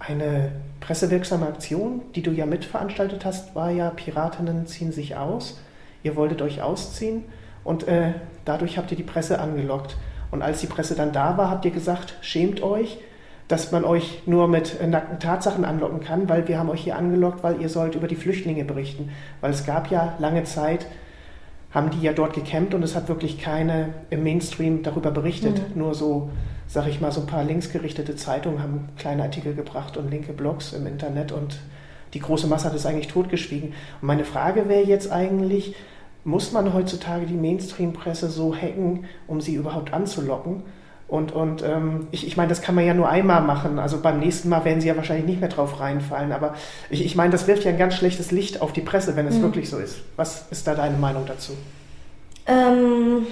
Eine pressewirksame Aktion, die du ja mitveranstaltet hast, war ja Piratinnen ziehen sich aus. Ihr wolltet euch ausziehen und äh, dadurch habt ihr die Presse angelockt. Und als die Presse dann da war, habt ihr gesagt, schämt euch, dass man euch nur mit nackten Tatsachen anlocken kann, weil wir haben euch hier angelockt, weil ihr sollt über die Flüchtlinge berichten. Weil es gab ja lange Zeit, haben die ja dort gekämpft und es hat wirklich keine im Mainstream darüber berichtet. Mhm. Nur so, sag ich mal, so ein paar linksgerichtete Zeitungen haben kleine Artikel gebracht und linke Blogs im Internet und die große Masse hat es eigentlich totgeschwiegen. Und meine Frage wäre jetzt eigentlich, muss man heutzutage die Mainstream-Presse so hacken, um sie überhaupt anzulocken? Und, und ähm, ich, ich meine, das kann man ja nur einmal machen. Also beim nächsten Mal werden sie ja wahrscheinlich nicht mehr drauf reinfallen. Aber ich, ich meine, das wirft ja ein ganz schlechtes Licht auf die Presse, wenn es mhm. wirklich so ist. Was ist da deine Meinung dazu? Ähm,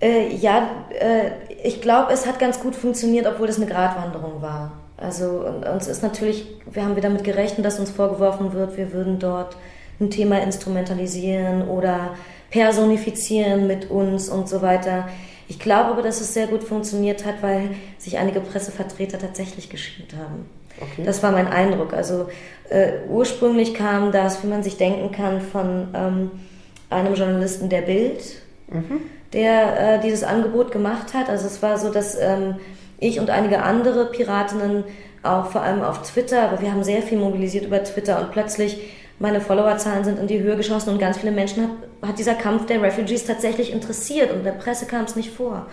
äh, ja, äh, ich glaube, es hat ganz gut funktioniert, obwohl es eine Gratwanderung war. Also uns ist natürlich, wir haben wieder damit gerechnet, dass uns vorgeworfen wird, wir würden dort ein Thema instrumentalisieren oder personifizieren mit uns und so weiter. Ich glaube aber, dass es sehr gut funktioniert hat, weil sich einige Pressevertreter tatsächlich geschämt haben. Okay. Das war mein Eindruck. Also äh, ursprünglich kam das, wie man sich denken kann, von ähm, einem Journalisten der Bild, mhm. Der äh, dieses Angebot gemacht hat. Also es war so, dass ähm, ich und einige andere Piratinnen auch vor allem auf Twitter, aber wir haben sehr viel mobilisiert über Twitter und plötzlich meine Followerzahlen sind in die Höhe geschossen und ganz viele Menschen hat, hat dieser Kampf der Refugees tatsächlich interessiert und der Presse kam es nicht vor.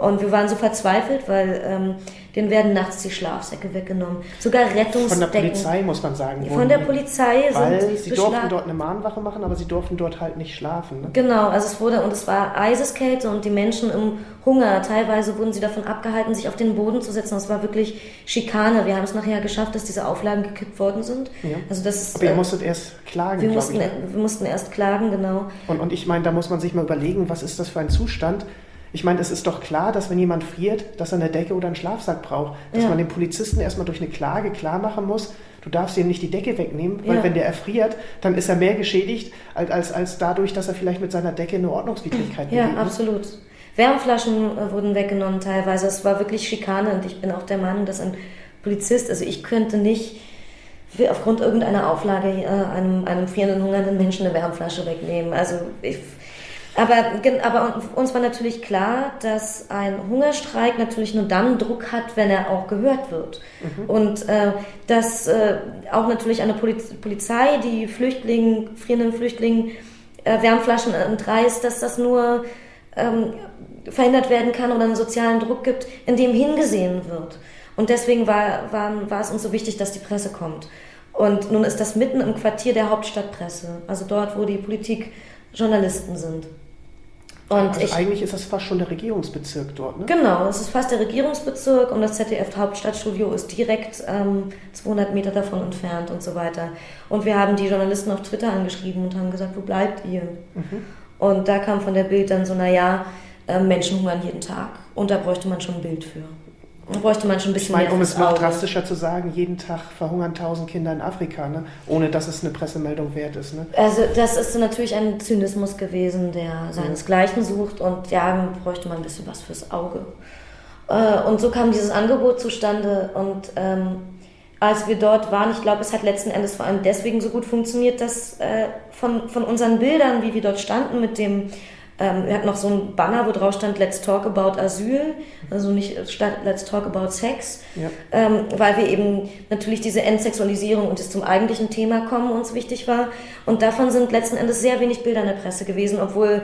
Und wir waren so verzweifelt, weil ähm, denen werden nachts die Schlafsäcke weggenommen. Sogar Rettungsdecken. Von der Polizei, muss man sagen. Von der Polizei weil sind sie durften dort eine Mahnwache machen, aber sie durften dort halt nicht schlafen. Ne? Genau, also es wurde, und es war Eiseskälte und die Menschen im Hunger. Teilweise wurden sie davon abgehalten, sich auf den Boden zu setzen. Das war wirklich Schikane. Wir haben es nachher geschafft, dass diese Auflagen gekippt worden sind. Ja. Also das ist, aber ihr äh, musstet erst klagen, wir mussten, ich, ne? wir mussten erst klagen, genau. Und, und ich meine, da muss man sich mal überlegen, was ist das für ein Zustand? Ich meine, es ist doch klar, dass wenn jemand friert, dass er eine Decke oder einen Schlafsack braucht. Dass ja. man dem Polizisten erstmal durch eine Klage klar machen muss, du darfst ihm nicht die Decke wegnehmen, weil ja. wenn der erfriert, dann ist er mehr geschädigt, als, als, als dadurch, dass er vielleicht mit seiner Decke eine Ordnungswidrigkeit Ja, begeht. absolut. Wärmflaschen äh, wurden weggenommen teilweise. Es war wirklich Schikane und ich bin auch der Meinung, dass ein Polizist, also ich könnte nicht aufgrund irgendeiner Auflage äh, einem, einem frierenden, hungernden Menschen eine Wärmflasche wegnehmen. Also ich aber, aber uns war natürlich klar, dass ein Hungerstreik natürlich nur dann Druck hat, wenn er auch gehört wird. Mhm. Und äh, dass äh, auch natürlich eine Poliz Polizei, die Flüchtlingen, frierenden Flüchtlingen äh, Wärmflaschen entreißt, dass das nur ähm, verhindert werden kann oder einen sozialen Druck gibt, in dem hingesehen wird. Und deswegen war, war, war es uns so wichtig, dass die Presse kommt. Und nun ist das mitten im Quartier der Hauptstadtpresse, also dort, wo die Politik Journalisten sind. Und also ich, eigentlich ist das fast schon der Regierungsbezirk dort, ne? Genau, es ist fast der Regierungsbezirk und das ZDF-Hauptstadtstudio ist direkt ähm, 200 Meter davon entfernt und so weiter. Und wir haben die Journalisten auf Twitter angeschrieben und haben gesagt, wo bleibt ihr? Mhm. Und da kam von der Bild dann so, naja, äh, Menschen hungern jeden Tag. Und da bräuchte man schon ein Bild für. Da bräuchte man schon ein bisschen ich meine, um es noch drastischer zu sagen, jeden Tag verhungern tausend Kinder in Afrika, ne? ohne dass es eine Pressemeldung wert ist. Ne? Also das ist natürlich ein Zynismus gewesen, der seinesgleichen sucht und ja, bräuchte man ein bisschen was fürs Auge. Äh, und so kam dieses Angebot zustande und ähm, als wir dort waren, ich glaube, es hat letzten Endes vor allem deswegen so gut funktioniert, dass äh, von, von unseren Bildern, wie wir dort standen mit dem ähm, wir hatten noch so ein Banner, wo drauf stand Let's Talk About Asyl, also nicht statt Let's Talk About Sex, ja. ähm, weil wir eben natürlich diese Entsexualisierung und das zum eigentlichen Thema kommen uns wichtig war. Und davon sind letzten Endes sehr wenig Bilder in der Presse gewesen, obwohl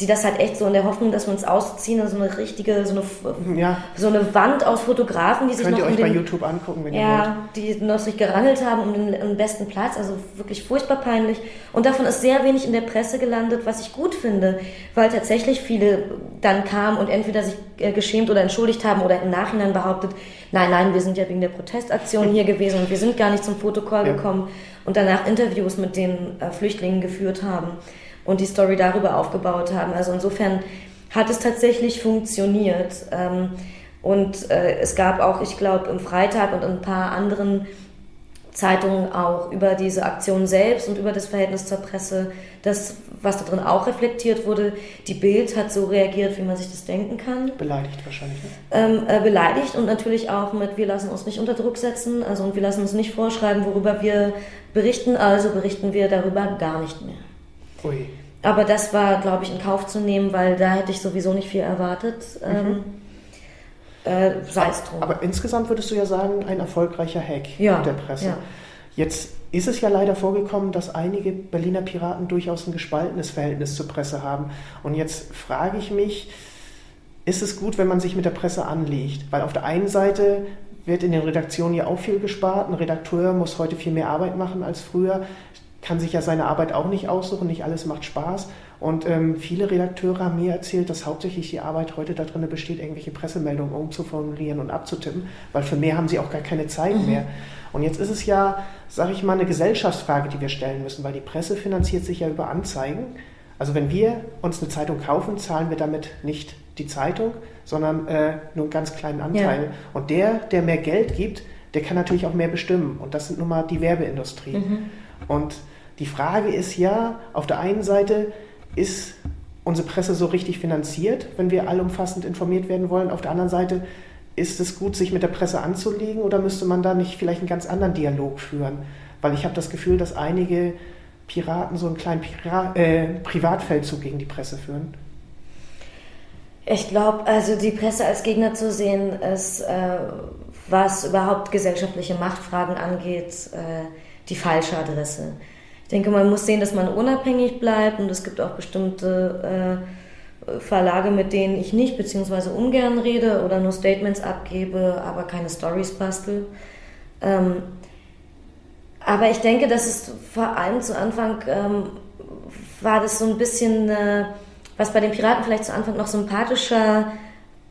die das halt echt so in der Hoffnung, dass wir uns ausziehen, so eine richtige, so eine, ja. so eine Wand aus Fotografen, die sich Könnt noch ihr euch den, bei YouTube angucken, wenn ja, ihr wollt. die noch sich gerangelt haben um den, den, besten Platz, also wirklich furchtbar peinlich. Und davon ist sehr wenig in der Presse gelandet, was ich gut finde, weil tatsächlich viele dann kamen und entweder sich äh, geschämt oder entschuldigt haben oder im Nachhinein behauptet, nein, nein, wir sind ja wegen der Protestaktion hier gewesen und wir sind gar nicht zum Fotocall ja. gekommen und danach Interviews mit den äh, Flüchtlingen geführt haben und die Story darüber aufgebaut haben. Also insofern hat es tatsächlich funktioniert. Ähm, und äh, es gab auch, ich glaube, im Freitag und in ein paar anderen Zeitungen auch über diese Aktion selbst und über das Verhältnis zur Presse, das, was da drin auch reflektiert wurde. Die Bild hat so reagiert, wie man sich das denken kann. Beleidigt wahrscheinlich. Ne? Ähm, äh, beleidigt und natürlich auch mit, wir lassen uns nicht unter Druck setzen, also und wir lassen uns nicht vorschreiben, worüber wir berichten, also berichten wir darüber gar nicht mehr. Ui. Aber das war, glaube ich, in Kauf zu nehmen, weil da hätte ich sowieso nicht viel erwartet. Mhm. Ähm, äh, sei es drum. Aber insgesamt würdest du ja sagen, ein erfolgreicher Hack ja, der Presse. Ja. Jetzt ist es ja leider vorgekommen, dass einige Berliner Piraten durchaus ein gespaltenes Verhältnis zur Presse haben. Und jetzt frage ich mich, ist es gut, wenn man sich mit der Presse anlegt? Weil auf der einen Seite wird in den Redaktionen ja auch viel gespart. Ein Redakteur muss heute viel mehr Arbeit machen als früher kann sich ja seine Arbeit auch nicht aussuchen, nicht alles macht Spaß. Und ähm, viele Redakteure haben mir erzählt, dass hauptsächlich die Arbeit heute darin besteht, irgendwelche Pressemeldungen umzuformulieren und abzutippen, weil für mehr haben sie auch gar keine Zeit mhm. mehr. Und jetzt ist es ja, sage ich mal, eine Gesellschaftsfrage, die wir stellen müssen, weil die Presse finanziert sich ja über Anzeigen. Also wenn wir uns eine Zeitung kaufen, zahlen wir damit nicht die Zeitung, sondern äh, nur einen ganz kleinen Anteil. Ja. Und der, der mehr Geld gibt, der kann natürlich auch mehr bestimmen. Und das sind nun mal die Werbeindustrie. Mhm. Und die Frage ist ja, auf der einen Seite ist unsere Presse so richtig finanziert, wenn wir allumfassend informiert werden wollen. Auf der anderen Seite ist es gut, sich mit der Presse anzulegen oder müsste man da nicht vielleicht einen ganz anderen Dialog führen? Weil ich habe das Gefühl, dass einige Piraten so einen kleinen Pira äh, Privatfeldzug gegen die Presse führen. Ich glaube, also die Presse als Gegner zu sehen, ist, äh, was überhaupt gesellschaftliche Machtfragen angeht, äh, die falsche Adresse denke, man muss sehen, dass man unabhängig bleibt und es gibt auch bestimmte äh, Verlage, mit denen ich nicht bzw. ungern rede oder nur Statements abgebe, aber keine Stories bastel. Ähm, aber ich denke, dass es vor allem zu Anfang ähm, war das so ein bisschen, äh, was bei den Piraten vielleicht zu Anfang noch sympathischer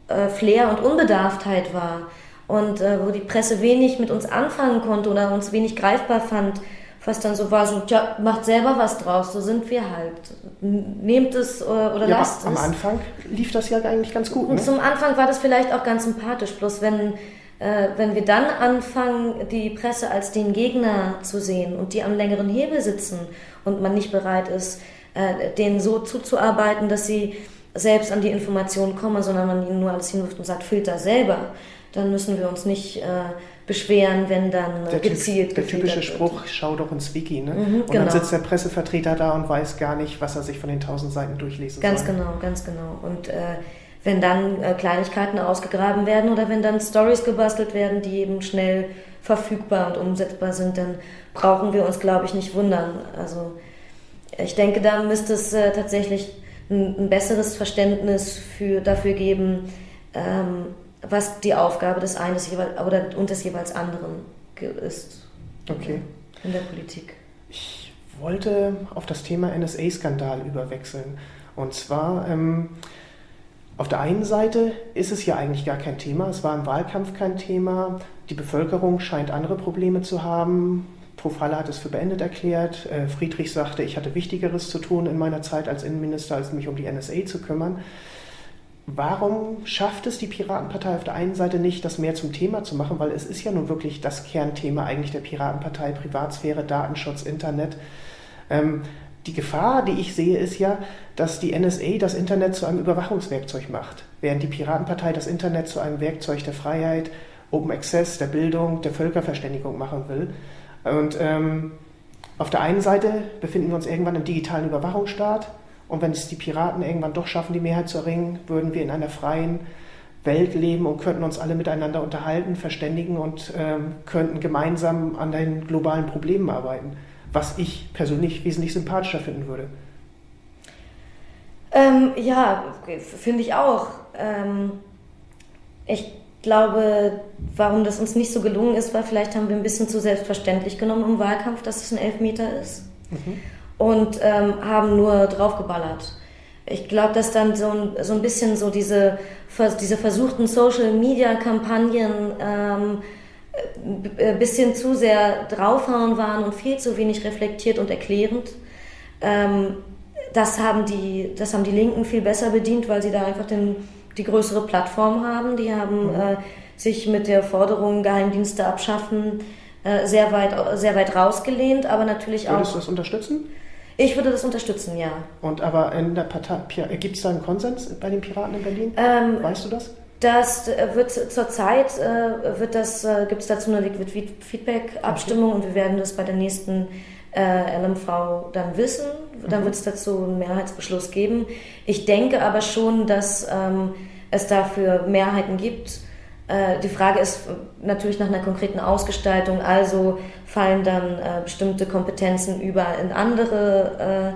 äh, Flair und Unbedarftheit war und äh, wo die Presse wenig mit uns anfangen konnte oder uns wenig greifbar fand was dann so war, so, tja, macht selber was draus, so sind wir halt. Nehmt es oder, oder ja, lasst am es. Am Anfang lief das ja eigentlich ganz gut. Und ne? zum Anfang war das vielleicht auch ganz sympathisch, bloß wenn, äh, wenn wir dann anfangen, die Presse als den Gegner zu sehen und die am längeren Hebel sitzen und man nicht bereit ist, äh, denen so zuzuarbeiten, dass sie selbst an die Informationen kommen, sondern man ihnen nur alles hinwirft und sagt, filter selber, dann müssen wir uns nicht äh, beschweren, wenn dann der gezielt Der typische Spruch, schau doch ins Wiki, ne? Mhm, und genau. dann sitzt der Pressevertreter da und weiß gar nicht, was er sich von den tausend Seiten durchlesen ganz soll. Ganz genau, ganz genau. Und äh, wenn dann äh, Kleinigkeiten ausgegraben werden oder wenn dann Stories gebastelt werden, die eben schnell verfügbar und umsetzbar sind, dann brauchen wir uns, glaube ich, nicht wundern. Also ich denke, da müsste es äh, tatsächlich ein, ein, besseres Verständnis für, dafür geben, ähm, was die Aufgabe des einen des jeweils, oder, und des jeweils anderen ist. Okay. In der Politik. Ich wollte auf das Thema NSA-Skandal überwechseln. Und zwar, ähm, auf der einen Seite ist es ja eigentlich gar kein Thema. Es war im Wahlkampf kein Thema. Die Bevölkerung scheint andere Probleme zu haben. Profalle hat es für beendet erklärt. Äh, Friedrich sagte, ich hatte Wichtigeres zu tun in meiner Zeit als Innenminister, als mich um die NSA zu kümmern. Warum schafft es die Piratenpartei auf der einen Seite nicht, das mehr zum Thema zu machen? Weil es ist ja nun wirklich das Kernthema eigentlich der Piratenpartei, Privatsphäre, Datenschutz, Internet. Ähm, die Gefahr, die ich sehe, ist ja, dass die NSA das Internet zu einem Überwachungswerkzeug macht, während die Piratenpartei das Internet zu einem Werkzeug der Freiheit, Open Access, der Bildung, der Völkerverständigung machen will. Und ähm, auf der einen Seite befinden wir uns irgendwann im digitalen Überwachungsstaat und wenn es die Piraten irgendwann doch schaffen, die Mehrheit zu erringen, würden wir in einer freien Welt leben und könnten uns alle miteinander unterhalten, verständigen und ähm, könnten gemeinsam an den globalen Problemen arbeiten was ich persönlich wesentlich sympathischer finden würde. Ähm, ja, finde ich auch. Ähm, ich glaube, warum das uns nicht so gelungen ist, war vielleicht haben wir ein bisschen zu selbstverständlich genommen im Wahlkampf, dass es ein Elfmeter ist. Mhm. Und ähm, haben nur draufgeballert. Ich glaube, dass dann so ein, so ein bisschen so diese, diese versuchten Social-Media-Kampagnen ähm, ein äh, bisschen zu sehr draufhauen waren und viel zu wenig reflektiert und erklärend. Ähm, das, haben die, das haben die Linken viel besser bedient, weil sie da einfach den, die größere Plattform haben. Die haben mhm. äh, sich mit der Forderung Geheimdienste abschaffen äh, sehr, weit, sehr weit rausgelehnt, aber natürlich Würdest auch. Würdest du das unterstützen? Ich würde das unterstützen, ja. Und aber in der Partei, gibt es da einen Konsens bei den Piraten in Berlin? Ähm, weißt du das? Das äh, wird zurzeit äh, wird das äh, gibt es dazu eine Liquid Feedback Abstimmung und wir werden das bei der nächsten äh, LMV dann wissen. Dann mhm. wird es dazu einen Mehrheitsbeschluss geben. Ich denke aber schon, dass ähm, es dafür Mehrheiten gibt. Äh, die Frage ist natürlich nach einer konkreten Ausgestaltung. Also fallen dann äh, bestimmte Kompetenzen über in andere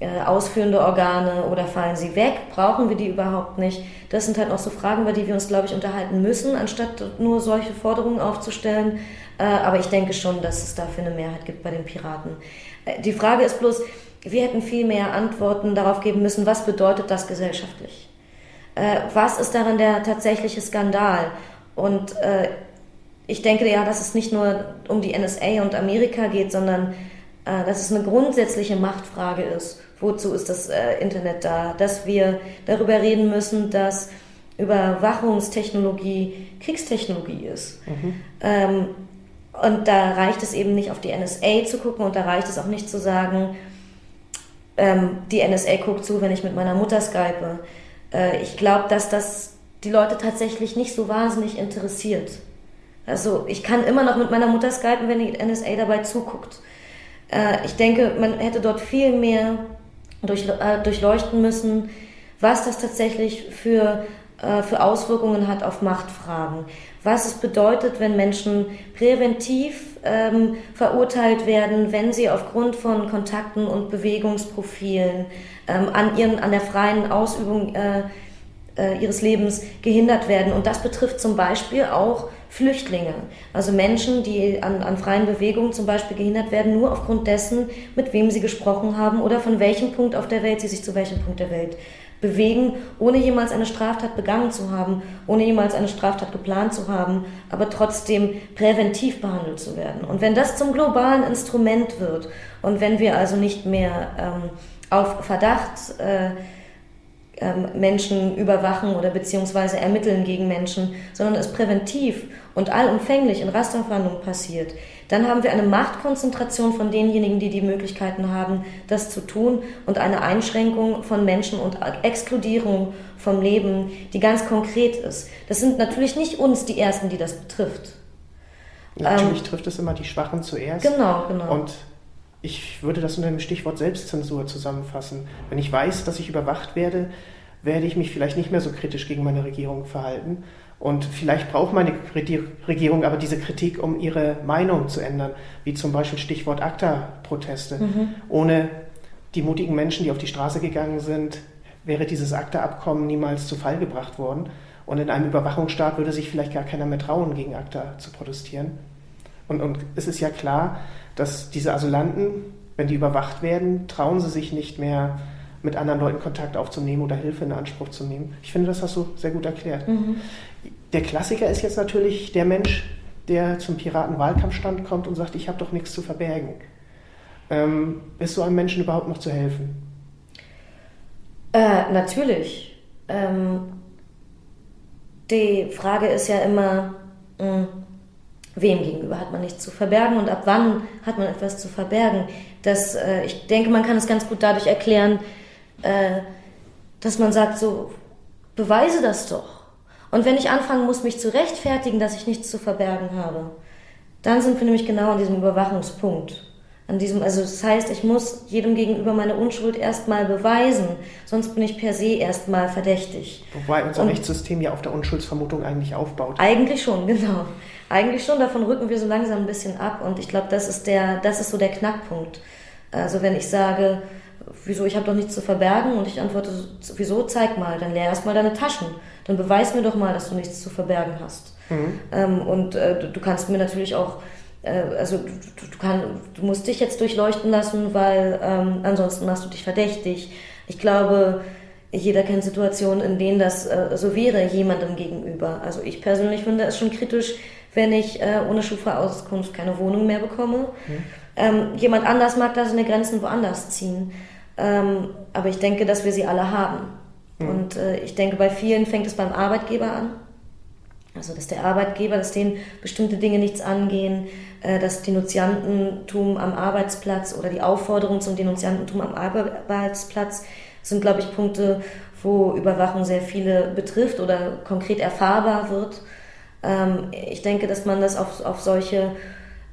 äh, äh, ausführende Organe oder fallen sie weg? Brauchen wir die überhaupt nicht? Das sind halt noch so Fragen, über die wir uns, glaube ich, unterhalten müssen, anstatt nur solche Forderungen aufzustellen. Äh, aber ich denke schon, dass es dafür eine Mehrheit gibt bei den Piraten. Äh, die Frage ist bloß, wir hätten viel mehr Antworten darauf geben müssen, was bedeutet das gesellschaftlich? Was ist darin der tatsächliche Skandal? Und ich denke ja, dass es nicht nur um die NSA und Amerika geht, sondern dass es eine grundsätzliche Machtfrage ist wozu ist das äh, Internet da, dass wir darüber reden müssen, dass Überwachungstechnologie Kriegstechnologie ist. Mhm. Ähm, und da reicht es eben nicht auf die NSA zu gucken und da reicht es auch nicht zu sagen, ähm, die NSA guckt zu, wenn ich mit meiner Mutter skype. Äh, ich glaube, dass das die Leute tatsächlich nicht so wahnsinnig interessiert. Also ich kann immer noch mit meiner Mutter skypen, wenn die NSA dabei zuguckt. Äh, ich denke, man hätte dort viel mehr durch, äh, durchleuchten müssen, was das tatsächlich für, äh, für Auswirkungen hat auf Machtfragen. Was es bedeutet, wenn Menschen präventiv ähm, verurteilt werden, wenn sie aufgrund von Kontakten und Bewegungsprofilen ähm, an, ihren, an der freien Ausübung äh, äh, ihres Lebens gehindert werden. Und das betrifft zum Beispiel auch Flüchtlinge, also Menschen, die an, an freien Bewegungen zum Beispiel gehindert werden, nur aufgrund dessen, mit wem sie gesprochen haben oder von welchem Punkt auf der Welt sie sich zu welchem Punkt der Welt bewegen, ohne jemals eine Straftat begangen zu haben, ohne jemals eine Straftat geplant zu haben, aber trotzdem präventiv behandelt zu werden. Und wenn das zum globalen Instrument wird und wenn wir also nicht mehr ähm, auf Verdacht äh, ähm, Menschen überwachen oder beziehungsweise ermitteln gegen Menschen, sondern es präventiv und allumfänglich in Rasterfahndung passiert, dann haben wir eine Machtkonzentration von denjenigen, die die Möglichkeiten haben, das zu tun und eine Einschränkung von Menschen und Exkludierung vom Leben, die ganz konkret ist. Das sind natürlich nicht uns die Ersten, die das betrifft. Natürlich ähm, trifft es immer die Schwachen zuerst. Genau, genau. Und ich würde das unter dem Stichwort Selbstzensur zusammenfassen. Wenn ich weiß, dass ich überwacht werde, werde ich mich vielleicht nicht mehr so kritisch gegen meine Regierung verhalten. Und vielleicht braucht meine Regierung aber diese Kritik, um ihre Meinung zu ändern, wie zum Beispiel Stichwort ACTA-Proteste. Mhm. Ohne die mutigen Menschen, die auf die Straße gegangen sind, wäre dieses ACTA-Abkommen niemals zu Fall gebracht worden. Und in einem Überwachungsstaat würde sich vielleicht gar keiner mehr trauen, gegen ACTA zu protestieren. Und, und es ist ja klar, dass diese Asylanten, wenn die überwacht werden, trauen sie sich nicht mehr mit anderen Leuten Kontakt aufzunehmen oder Hilfe in Anspruch zu nehmen. Ich finde, das hast du sehr gut erklärt. Mhm. Der Klassiker ist jetzt natürlich der Mensch, der zum Piratenwahlkampfstand kommt und sagt, ich habe doch nichts zu verbergen. Ähm, ist so einem Menschen überhaupt noch zu helfen? Äh, natürlich. Ähm, die Frage ist ja immer, mh, hm, wem gegenüber hat man nichts zu verbergen und ab wann hat man etwas zu verbergen. Das, äh, ich denke, man kann es ganz gut dadurch erklären, äh, dass man sagt, so, beweise das doch. Und wenn ich anfangen muss, mich zu rechtfertigen, dass ich nichts zu verbergen habe, dann sind wir nämlich genau an diesem Überwachungspunkt. An diesem, also das heißt, ich muss jedem gegenüber meine Unschuld erstmal beweisen, sonst bin ich per se erstmal verdächtig. Wobei unser Und Rechtssystem ja auf der Unschuldsvermutung eigentlich aufbaut. Eigentlich schon, genau. Eigentlich schon, davon rücken wir so langsam ein bisschen ab und ich glaube, das ist der, das ist so der Knackpunkt. Also wenn ich sage, wieso, ich habe doch nichts zu verbergen und ich antworte, wieso, zeig mal, dann leer erstmal deine Taschen, dann beweis mir doch mal, dass du nichts zu verbergen hast. Mhm. Ähm, und äh, du, kannst mir natürlich auch also du, du, kann, du, musst dich jetzt durchleuchten lassen, weil ähm, ansonsten machst du dich verdächtig. Ich glaube, jeder kennt Situationen, in denen das äh, so wäre, jemandem gegenüber. Also ich persönlich finde es schon kritisch, wenn ich äh, ohne Schufa-Auskunft keine Wohnung mehr bekomme. Mhm. Ähm, jemand anders mag da seine Grenzen woanders ziehen. Ähm, aber ich denke, dass wir sie alle haben. Mhm. Und äh, ich denke, bei vielen fängt es beim Arbeitgeber an. Also, dass der Arbeitgeber, dass denen bestimmte Dinge nichts angehen, äh, das Denunziantentum am Arbeitsplatz oder die Aufforderung zum Denunziantentum am Arbeitsplatz sind, glaube ich, Punkte, wo Überwachung sehr viele betrifft oder konkret erfahrbar wird. Ähm, ich denke, dass man das auf, auf solche,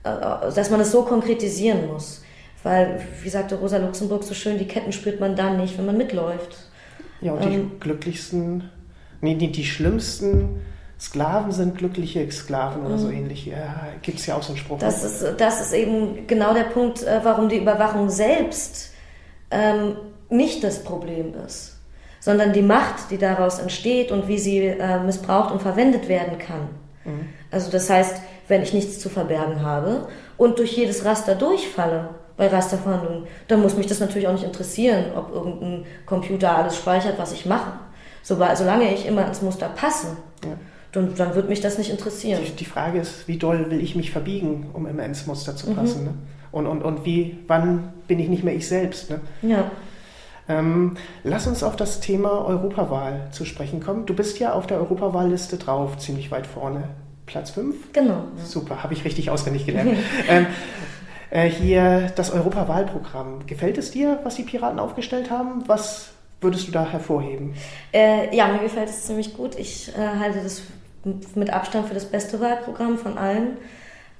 äh, dass man das so konkretisieren muss. Weil, wie sagte Rosa Luxemburg so schön, die Ketten spürt man dann nicht, wenn man mitläuft. Ja, und die ähm, glücklichsten, nee, die, die schlimmsten Sklaven sind glückliche Sklaven oder so mhm. ähnlich. Ja, Gibt es ja auch so einen Spruch. Das ist, das ist eben genau der Punkt, äh, warum die Überwachung selbst ähm, nicht das Problem ist, sondern die Macht, die daraus entsteht und wie sie äh, missbraucht und verwendet werden kann. Mhm. Also das heißt, wenn ich nichts zu verbergen habe und durch jedes Raster durchfalle bei Rasterverhandlungen, dann muss mich das natürlich auch nicht interessieren, ob irgendein Computer alles speichert, was ich mache. solange ich immer ins Muster passe. Ja dann, dann wird mich das nicht interessieren. Die, die, Frage ist, wie doll will ich mich verbiegen, um immer ins Muster zu passen? Mhm. Ne? Und, und, und wie, wann bin ich nicht mehr ich selbst? Ne? Ja. Ähm, lass uns auf das Thema Europawahl zu sprechen kommen. Du bist ja auf der Europawahlliste drauf, ziemlich weit vorne. Platz 5? Genau. Ja. Super, habe ich richtig auswendig gelernt. ähm, äh, hier das Europawahlprogramm. Gefällt es dir, was die Piraten aufgestellt haben? Was würdest du da hervorheben? Äh, ja, mir gefällt es ziemlich gut. Ich äh, halte das mit Abstand für das beste Wahlprogramm von allen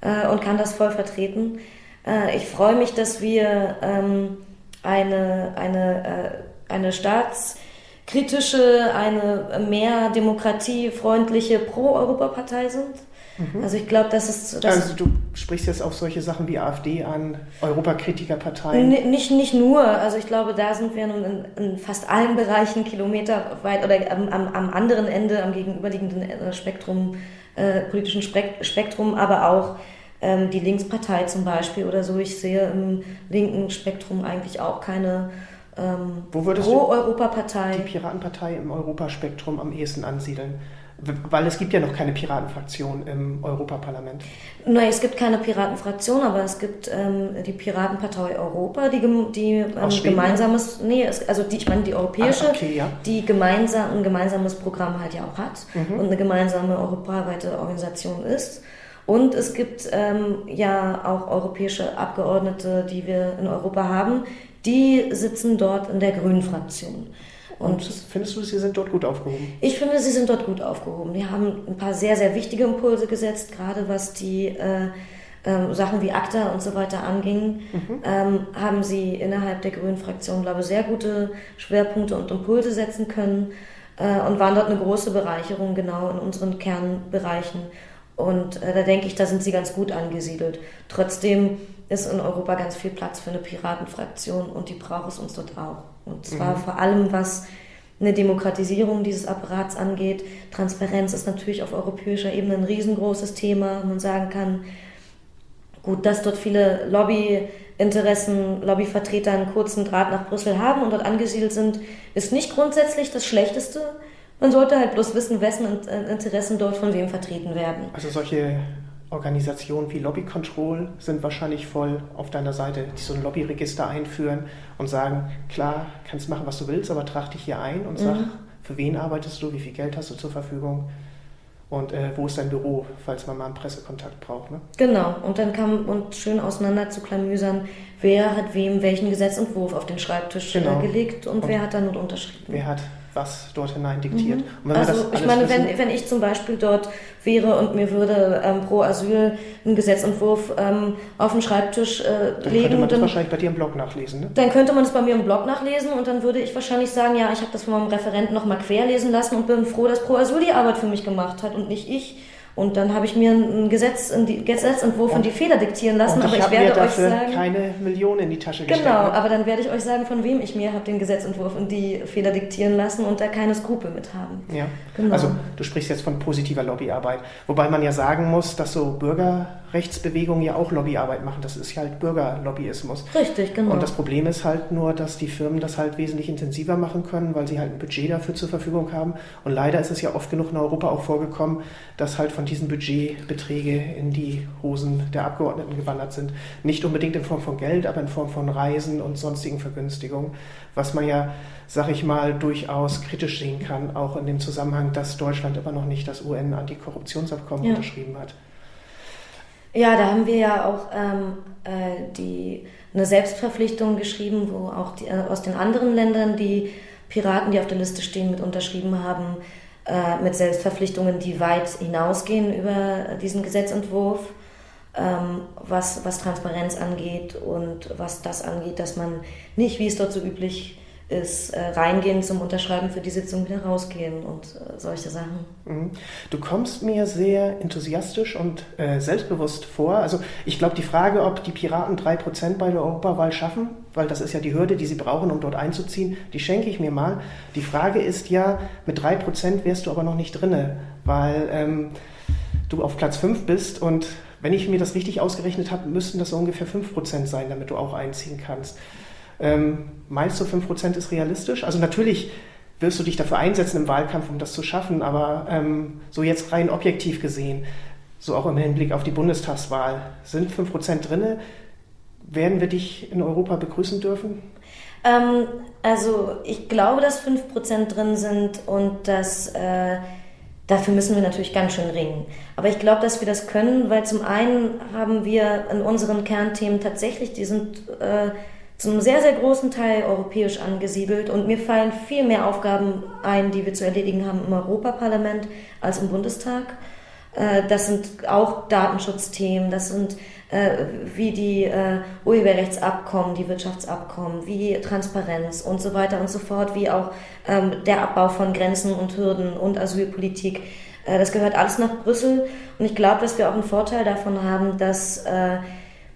äh, und kann das voll vertreten. Äh, ich freue mich, dass wir ähm, eine, eine, äh, eine staatskritische, eine mehr demokratiefreundliche Pro-Europa-Partei sind. Mhm. Also ich glaube, das ist... Das also du sprichst jetzt auf solche Sachen wie AfD an, Europakritikerparteien? Nicht, nicht nur. Also ich glaube, da sind wir nun in, in fast allen Bereichen Kilometer weit oder am, am, am anderen Ende, am gegenüberliegenden äh, Spektrum, äh, politischen Spektrum, aber auch ähm, die Linkspartei zum Beispiel oder so. Ich sehe im linken Spektrum eigentlich auch keine ähm, Pro-Europapartei. Die Piratenpartei im Europaspektrum am ehesten ansiedeln. Weil es gibt ja noch keine Piratenfraktion im Europaparlament. Nein, es gibt keine Piratenfraktion, aber es gibt ähm, die Piratenpartei Europa, die, die ähm, gemeinsames, nee, es, also die, ich meine die europäische, ah, okay, ja. die gemeinsam, ein gemeinsames Programm halt ja auch hat mhm. und eine gemeinsame europaweite Organisation ist. Und es gibt ähm, ja auch europäische Abgeordnete, die wir in Europa haben, die sitzen dort in der Grünen Fraktion. Und, findest du, sie sind dort gut aufgehoben? Ich finde, sie sind dort gut aufgehoben. Die haben ein paar sehr, sehr wichtige Impulse gesetzt, gerade was die äh, äh, Sachen wie ACTA und so weiter anging, mhm. ähm, haben sie innerhalb der Grünen Fraktion, glaube ich, sehr gute Schwerpunkte und Impulse setzen können äh, und waren dort eine große Bereicherung genau in unseren Kernbereichen. Und äh, da denke ich, da sind sie ganz gut angesiedelt. Trotzdem ist in Europa ganz viel Platz für eine Piratenfraktion und die braucht es uns dort auch. Und zwar mhm. vor allem, was eine Demokratisierung dieses Apparats angeht. Transparenz ist natürlich auf europäischer Ebene ein riesengroßes Thema. Man sagen kann, gut, dass dort viele Lobby Interessen, Lobbyvertreter einen kurzen Draht nach Brüssel haben und dort angesiedelt sind, ist nicht grundsätzlich das Schlechteste. Man sollte halt bloß wissen, wessen Interessen dort von wem vertreten werden. Also solche Organisationen wie Lobby Control sind wahrscheinlich voll auf deiner Seite, die so ein Lobbyregister einführen und sagen, klar, kannst machen, was du willst, aber trag dich hier ein und sag, mhm. für wen arbeitest du, wie viel Geld hast du zur Verfügung und äh, wo ist dein Büro, falls man mal einen Pressekontakt braucht. Ne? Genau, und dann kann man schön auseinander zu klamüsern, wer hat wem welchen Gesetzentwurf auf den Schreibtisch äh, genau. gelegt und, und, wer hat dann unterschrieben. Wer hat was dort hinein diktiert. Mhm. also ich meine, wenn, wenn ich zum Beispiel dort wäre und mir würde ähm, pro Asyl ein Gesetzentwurf ähm, auf den Schreibtisch äh, dann legen. Könnte man das wahrscheinlich bei dir im Blog nachlesen, ne? Dann könnte man es bei mir im Blog nachlesen und dann würde ich wahrscheinlich sagen, ja, ich habe das von meinem Referenten nochmal querlesen lassen und bin froh, dass Pro Asyl die Arbeit für mich gemacht hat und nicht ich. Und dann habe ich mir einen Gesetz, einen Gesetzentwurf und, in die Feder diktieren lassen, aber ich, ich werde euch sagen. keine Millionen in die Tasche gesteckt. Genau, aber dann werde ich euch sagen, von wem ich mir habe den Gesetzentwurf in die Feder diktieren lassen und da keine Skrupel mit haben. Ja, genau. also du sprichst jetzt von positiver Lobbyarbeit. Wobei man ja sagen muss, dass so Bürgerrechtsbewegungen ja auch Lobbyarbeit machen. Das ist ja halt Bürgerlobbyismus. Richtig, genau. Und das Problem ist halt nur, dass die Firmen das halt wesentlich intensiver machen können, weil sie halt ein Budget dafür zur Verfügung haben. Und leider ist es ja oft genug in Europa auch vorgekommen, dass halt von diesem Budget Beträge in die Hosen der Abgeordneten gewandert sind. Nicht unbedingt in Form von Geld, aber in Form von Reisen und sonstigen Vergünstigungen, was man ja, sag ich mal, durchaus kritisch sehen kann, auch in dem Zusammenhang, dass Deutschland immer noch nicht das UN-Antikorruptionsabkommen ja. unterschrieben hat. Ja, da haben wir ja auch ähm, äh, die, eine Selbstverpflichtung geschrieben, wo auch die, äh, aus den anderen Ländern die Piraten, die auf der Liste stehen, mit unterschrieben haben, äh, mit Selbstverpflichtungen, die weit hinausgehen über diesen Gesetzentwurf, ähm, was, was Transparenz angeht und was das angeht, dass man nicht, wie es dort so üblich ist, äh, reingehen zum Unterschreiben für die Sitzung wieder rausgehen und äh, solche Sachen. Mhm. Du kommst mir sehr enthusiastisch und äh, selbstbewusst vor. Also ich glaube, die Frage, ob die Piraten 3% bei der Europawahl schaffen, weil das ist ja die Hürde, die sie brauchen, um dort einzuziehen, die schenke ich mir mal. Die Frage ist ja, mit 3% wärst du aber noch nicht drinne, weil ähm, du auf Platz 5 bist und wenn ich mir das richtig ausgerechnet habe, müssten das so ungefähr 5% sein, damit du auch einziehen kannst. Ähm, meinst du, 5% ist realistisch? Also natürlich wirst du dich dafür einsetzen im Wahlkampf, um das zu schaffen, aber ähm, so jetzt rein objektiv gesehen, so auch im Hinblick auf die Bundestagswahl, sind 5% drinne? Werden wir dich in Europa begrüßen dürfen? Ähm, also ich glaube, dass 5% drin sind und dass... Äh, Dafür müssen wir natürlich ganz schön ringen. Aber ich glaube, dass wir das können, weil zum einen haben wir in unseren Kernthemen tatsächlich, die sind äh, zum sehr, sehr großen Teil europäisch angesiedelt und mir fallen viel mehr Aufgaben ein, die wir zu erledigen haben im Europaparlament als im Bundestag. Äh, das sind auch Datenschutzthemen, das sind äh, wie die äh, Urheberrechtsabkommen, die Wirtschaftsabkommen, wie Transparenz und so weiter und so fort, wie auch ähm, der Abbau von Grenzen und Hürden und Asylpolitik. Das gehört alles nach Brüssel und ich glaube, dass wir auch einen Vorteil davon haben, dass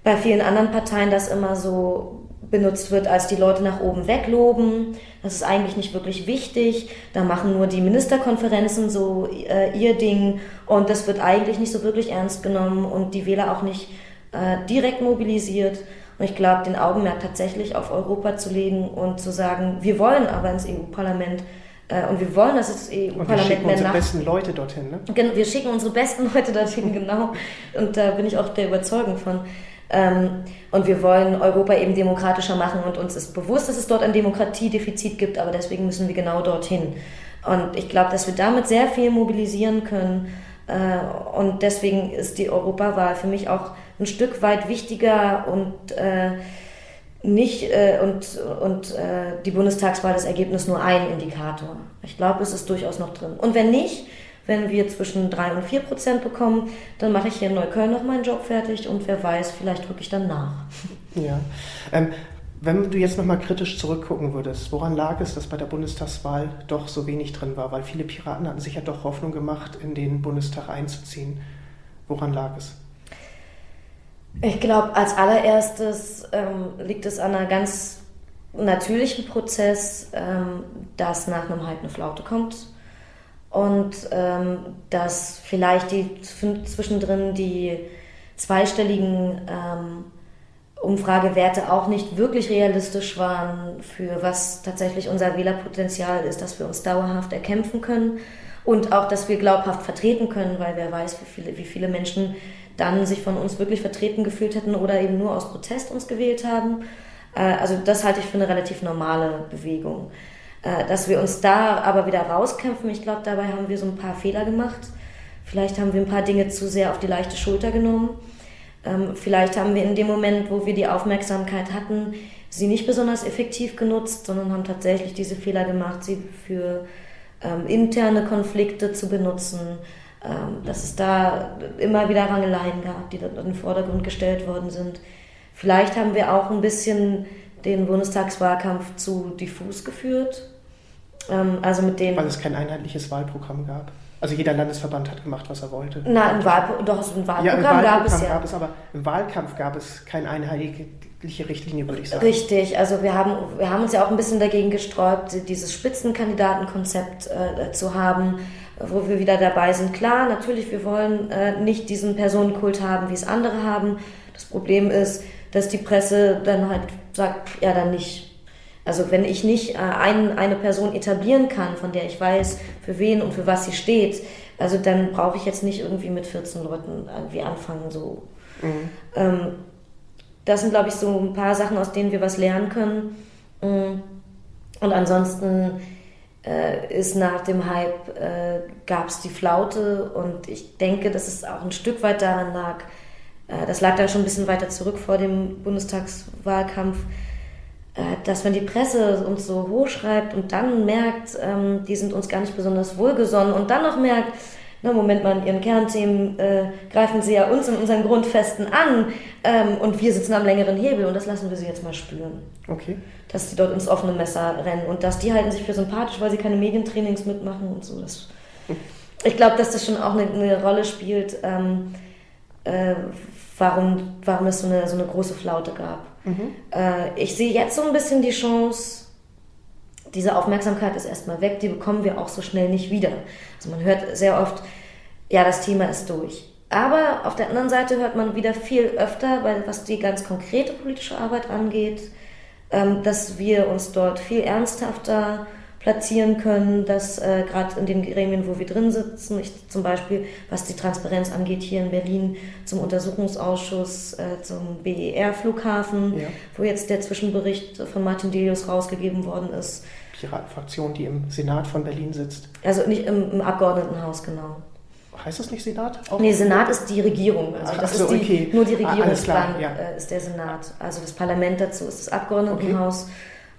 bei vielen anderen Parteien das immer so benutzt wird, als die Leute nach oben wegloben. Das ist eigentlich nicht wirklich wichtig. Da machen nur die Ministerkonferenzen so äh, ihr Ding und das wird eigentlich nicht so wirklich ernst genommen und die Wähler auch nicht äh, direkt mobilisiert. Und ich glaube, den Augenmerk tatsächlich auf Europa zu legen und zu sagen, wir wollen aber ins EU-Parlament äh, und wir wollen, dass das EU-Parlament mehr nach... Wir schicken unsere besten Leute dorthin, ne? Wir schicken unsere besten Leute dorthin, genau. Und da bin ich auch der Überzeugung von. Ähm, und wir wollen Europa eben demokratischer machen und uns ist bewusst, dass es dort ein Demokratiedefizit gibt, aber deswegen müssen wir genau dorthin. Und ich glaube, dass wir damit sehr viel mobilisieren können. Äh, und deswegen ist die Europawahl für mich auch ein Stück weit wichtiger und äh, nicht äh, und, und die Bundestagswahl das Ergebnis nur ein Indikator. Ich glaube, es ist durchaus noch drin. Und wenn nicht, wenn wir zwischen 3 und 4 Prozent bekommen, dann mache ich hier in Neukölln noch meinen Job fertig und wer weiß, vielleicht drücke ich dann nach. Ja. Ähm, wenn du jetzt nochmal kritisch zurückgucken würdest, woran lag es, dass bei der Bundestagswahl doch so wenig drin war? Weil viele Piraten hatten sich ja doch Hoffnung gemacht, in den Bundestag einzuziehen. Woran lag es? Ich glaube, als allererstes ähm, liegt es an einer ganz natürlichen Prozess, ähm, dass nach einem Halt eine Flaute kommt und ähm, dass vielleicht die zwischendrin die zweistelligen ähm, Umfragewerte auch nicht wirklich realistisch waren für was tatsächlich unser Wählerpotenzial ist, dass wir uns dauerhaft erkämpfen können und auch, dass wir glaubhaft vertreten können, weil wer weiß, wie viele, wie viele Menschen dann sich von uns wirklich vertreten gefühlt hätten oder eben nur aus Protest uns gewählt haben. Äh, also das halte ich für eine relativ normale Bewegung. Äh, dass wir uns da aber wieder rauskämpfen, ich glaube, dabei haben wir so ein paar Fehler gemacht. Vielleicht haben wir ein paar Dinge zu sehr auf die leichte Schulter genommen. Ähm, vielleicht haben wir in dem Moment, wo wir die Aufmerksamkeit hatten, sie nicht besonders effektiv genutzt, sondern haben tatsächlich diese Fehler gemacht, sie für ähm, interne Konflikte zu benutzen, ähm, dass es da immer wieder Rangeleien gab, die dort in den Vordergrund gestellt worden sind. Vielleicht haben wir auch ein bisschen den Bundestagswahlkampf zu diffus geführt. Ähm, also mit den Weil es kein einheitliches Wahlprogramm gab. Also jeder Landesverband hat gemacht, was er wollte. Na, im Wahlpro doch, so ein Wahlprogramm, ja, im Wahlprogramm gab es ja. Gab es, aber im Wahlkampf gab es keine einheitliche Richtlinie, würde ich sagen. Richtig, also wir haben, wir haben uns ja auch ein bisschen dagegen gesträubt, dieses Spitzenkandidatenkonzept äh, zu haben, wo wir wieder dabei sind. Klar, natürlich, wir wollen äh, nicht diesen Personenkult haben, wie es andere haben. Das Problem ist, dass die Presse dann halt sagt, ja, dann nicht. Also wenn ich nicht äh, ein, eine Person etablieren kann, von der ich weiß, für wen und für was sie steht, also dann brauche ich jetzt nicht irgendwie mit 14 Leuten irgendwie anfangen. So. Mhm. Ähm, das sind, glaube ich, so ein paar Sachen, aus denen wir was lernen können. Mm. Und ansonsten äh, ist nach dem Hype, äh, gab es die Flaute und ich denke, dass es auch ein Stück weit daran lag, das lag da schon ein bisschen weiter zurück vor dem Bundestagswahlkampf, äh, dass wenn die Presse uns so hochschreibt und dann merkt, ähm, die sind uns gar nicht besonders wohlgesonnen und dann noch merkt, na Moment mal, in ihren Kernthemen äh, greifen sie ja uns in unseren Grundfesten an ähm, und wir sitzen am längeren Hebel und das lassen wir sie jetzt mal spüren. Okay. Dass die dort ins offene Messer rennen und dass die halten sich für sympathisch, weil sie keine Medientrainings mitmachen und so. Das, ich glaube, dass das schon auch eine, eine Rolle spielt, ähm, äh, warum, warum es so eine, so eine große Flaute gab. Mhm. Äh, ich sehe jetzt so ein bisschen die Chance, diese Aufmerksamkeit ist erstmal weg, die bekommen wir auch so schnell nicht wieder. Also man hört sehr oft, ja, das Thema ist durch. Aber auf der anderen Seite hört man wieder viel öfter, weil was die ganz konkrete politische Arbeit angeht, ähm, dass wir uns dort viel ernsthafter platzieren können, dass äh, gerade in den Gremien, wo wir drin sitzen, ich zum Beispiel, was die Transparenz angeht, hier in Berlin zum Untersuchungsausschuss äh, zum BER-Flughafen, ja. wo jetzt der Zwischenbericht von Martin Delius rausgegeben worden ist. Piratenfraktion, die im Senat von Berlin sitzt. Also nicht im, im Abgeordnetenhaus, genau. Heißt das nicht Senat? Auch? Nee, Senat ist die Regierung. Also das so, ist die, okay. nur die ah, Regierungsbank ja. äh, ist der Senat. Also das Parlament dazu ist das Abgeordnetenhaus. Okay.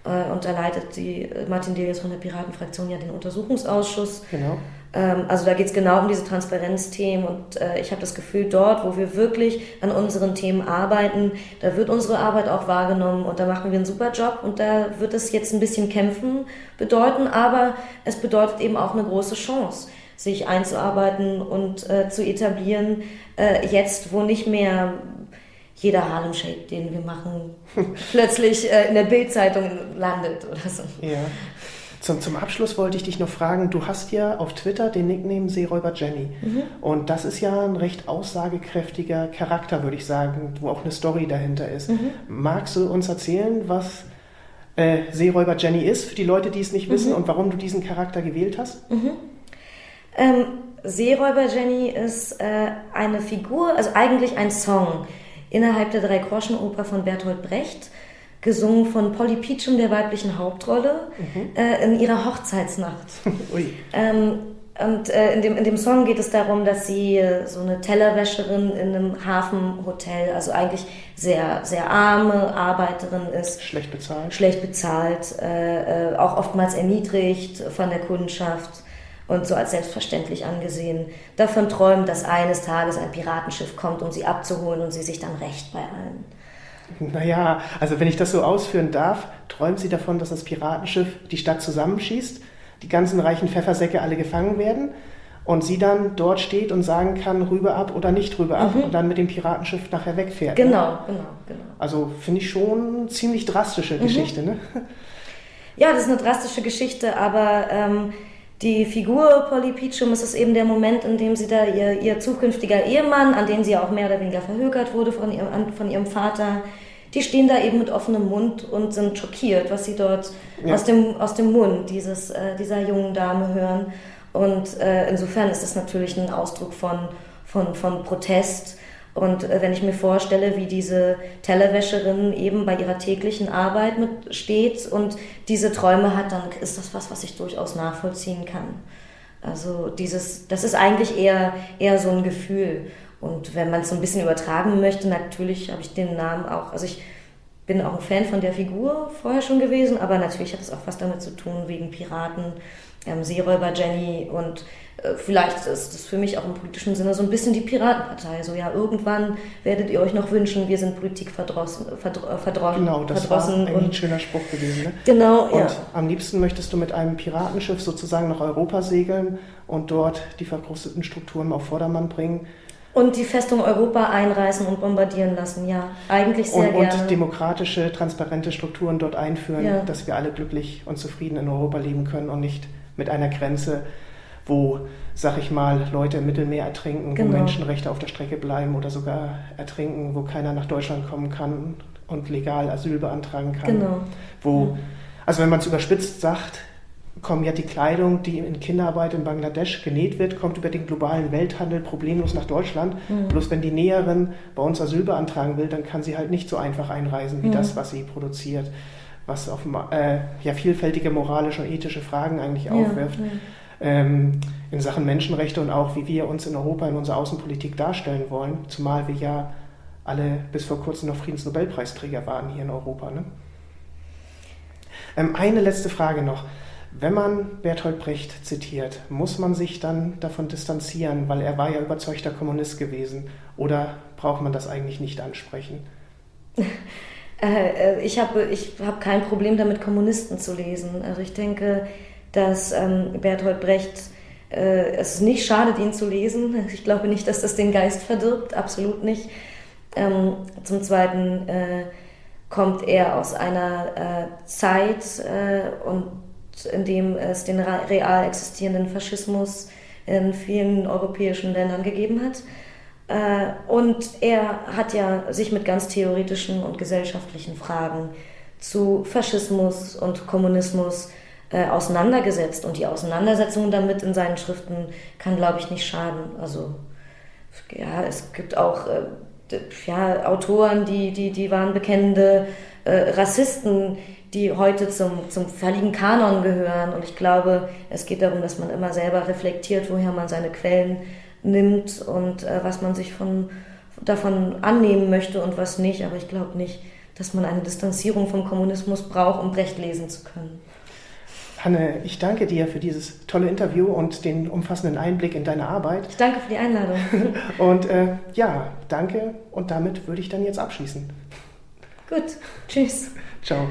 Äh, und da leitet die äh, Martin Delius von der Piratenfraktion ja den Untersuchungsausschuss. Genau. Ähm, also da geht es genau um diese Transparenzthemen und äh, ich habe das Gefühl, dort, wo wir wirklich an unseren Themen arbeiten, da wird unsere Arbeit auch wahrgenommen und da machen wir einen super Job und da wird es jetzt ein bisschen kämpfen bedeuten, aber es bedeutet eben auch eine große Chance sich einzuarbeiten und zu etablieren, jetzt wo nicht mehr jeder Harlem Shake, den wir machen, plötzlich äh, in der Bildzeitung landet oder so. Ja. Zum, zum Abschluss wollte ich dich noch fragen, du hast ja auf Twitter den Nickname Seeräuber Jenny. Mhm. Und das ist ja ein recht aussagekräftiger Charakter, würde ich sagen, wo auch eine Story dahinter ist. Mhm. Magst du uns erzählen, was äh, Seeräuber Jenny ist, für die Leute, die es nicht wissen, mhm. und warum du diesen Charakter gewählt hast? Mhm. Ähm, Seeräuber Jenny ist äh, eine Figur, also eigentlich ein Song innerhalb der Drei-Groschen-Oper von Bertolt Brecht, gesungen von Polly Peachum, der weiblichen Hauptrolle, mhm. äh, in ihrer Hochzeitsnacht. ähm, und äh, in, dem, in dem Song geht es darum, dass sie äh, so eine Tellerwäscherin in einem Hafenhotel, also eigentlich sehr, sehr arme Arbeiterin ist. Schlecht bezahlt. Schlecht bezahlt, äh, äh auch oftmals erniedrigt von der Kundschaft und so als selbstverständlich angesehen, davon träumt, dass eines Tages ein Piratenschiff kommt, um sie abzuholen und sie sich dann rächt bei allen. Naja, also wenn ich das so ausführen darf, träumt sie davon, dass das Piratenschiff die Stadt zusammenschießt, die ganzen reichen Pfeffersäcke alle gefangen werden und sie dann dort steht und sagen kann, rüber ab oder nicht rüber ab mhm. und dann mit dem Piratenschiff nachher wegfährt. Ne? Genau, ne? genau, genau. Also finde ich schon eine ziemlich drastische mhm. Geschichte, ne? Ja, das ist eine drastische Geschichte, aber ähm, die Figur Polly Peachum ist es eben der Moment, in dem sie da ihr, ihr zukünftiger Ehemann, an den sie auch mehr oder weniger verhökert wurde von ihrem, von ihrem Vater, die stehen da eben mit offenem Mund und sind schockiert, was sie dort ja. aus, dem, aus dem Mund dieses, äh, dieser jungen Dame hören. Und äh, insofern ist das natürlich ein Ausdruck von, von, von Protest. Und äh, wenn ich mir vorstelle, wie diese Tellerwäscherin eben bei ihrer täglichen Arbeit mit steht und diese Träume hat, dann ist das was, was ich durchaus nachvollziehen kann. Also dieses, das ist eigentlich eher, eher so ein Gefühl. Und wenn man es so ein bisschen übertragen möchte, natürlich habe ich den Namen auch, also ich bin auch ein Fan von der Figur vorher schon gewesen, aber natürlich hat es auch was damit zu tun, wegen Piraten, ähm, Seeräuber Jenny und vielleicht ist das für mich auch im politischen Sinne so ein bisschen die Piratenpartei. So, ja, irgendwann werdet ihr euch noch wünschen, wir sind Politik verdrossen. Verdro verdrossen genau, das verdrossen war ein schöner Spruch gewesen. Ne? Genau, und ja. am liebsten möchtest du mit einem Piratenschiff sozusagen nach Europa segeln und dort die verkrusteten Strukturen auf Vordermann bringen und die Festung Europa einreißen und bombardieren lassen, ja. Eigentlich sehr und, gerne. Und demokratische, transparente Strukturen dort einführen, ja. dass wir alle glücklich und zufrieden in Europa leben können und nicht mit einer Grenze, wo, sag ich mal, Leute im Mittelmeer ertrinken, genau. wo Menschenrechte auf der Strecke bleiben oder sogar ertrinken, wo keiner nach Deutschland kommen kann und legal Asyl beantragen kann. Genau. Wo, also wenn man es überspitzt sagt, kommen ja die Kleidung, die in Kinderarbeit in Bangladesch genäht wird, kommt über den globalen Welthandel problemlos nach Deutschland. Mhm. Bloß wenn die Näherin bei uns Asyl beantragen will, dann kann sie halt nicht so einfach einreisen wie mhm. das, was sie produziert, was auf äh, ja, vielfältige moralische und ethische Fragen eigentlich ja, aufwirft. Ja. Ähm, in Sachen Menschenrechte und auch wie wir uns in Europa in unserer Außenpolitik darstellen wollen, zumal wir ja alle bis vor kurzem noch Friedensnobelpreisträger waren hier in Europa. Ne? Ähm, eine letzte Frage noch. Wenn man Bertolt Brecht zitiert, muss man sich dann davon distanzieren, weil er war ja überzeugter Kommunist gewesen, oder braucht man das eigentlich nicht ansprechen? Äh, äh, ich habe ich hab kein Problem damit, Kommunisten zu lesen. Also ich denke, dass ähm, Bertolt Brecht äh, es nicht schadet, ihn zu lesen. Ich glaube nicht, dass das den Geist verdirbt, absolut nicht. Ähm, zum Zweiten äh, kommt er aus einer äh, Zeit äh, und in dem es den real existierenden Faschismus in vielen europäischen Ländern gegeben hat. Äh, und er hat ja sich mit ganz theoretischen und gesellschaftlichen Fragen zu Faschismus und Kommunismus äh, auseinandergesetzt. Und die Auseinandersetzung damit in seinen Schriften kann, glaube ich, nicht schaden. Also ja, es gibt auch äh, ja, Autoren, die, die, die waren bekennende Rassisten, die heute zum, zum völligen Kanon gehören. Und ich glaube, es geht darum, dass man immer selber reflektiert, woher man seine Quellen nimmt und äh, was man sich von, davon annehmen möchte und was nicht. Aber ich glaube nicht, dass man eine Distanzierung vom Kommunismus braucht, um Brecht lesen zu können. Hanne, ich danke dir für dieses tolle Interview und den umfassenden Einblick in deine Arbeit. Ich danke für die Einladung. und äh, ja, danke und damit würde ich dann jetzt abschließen. Gut, tschüss. Ciao.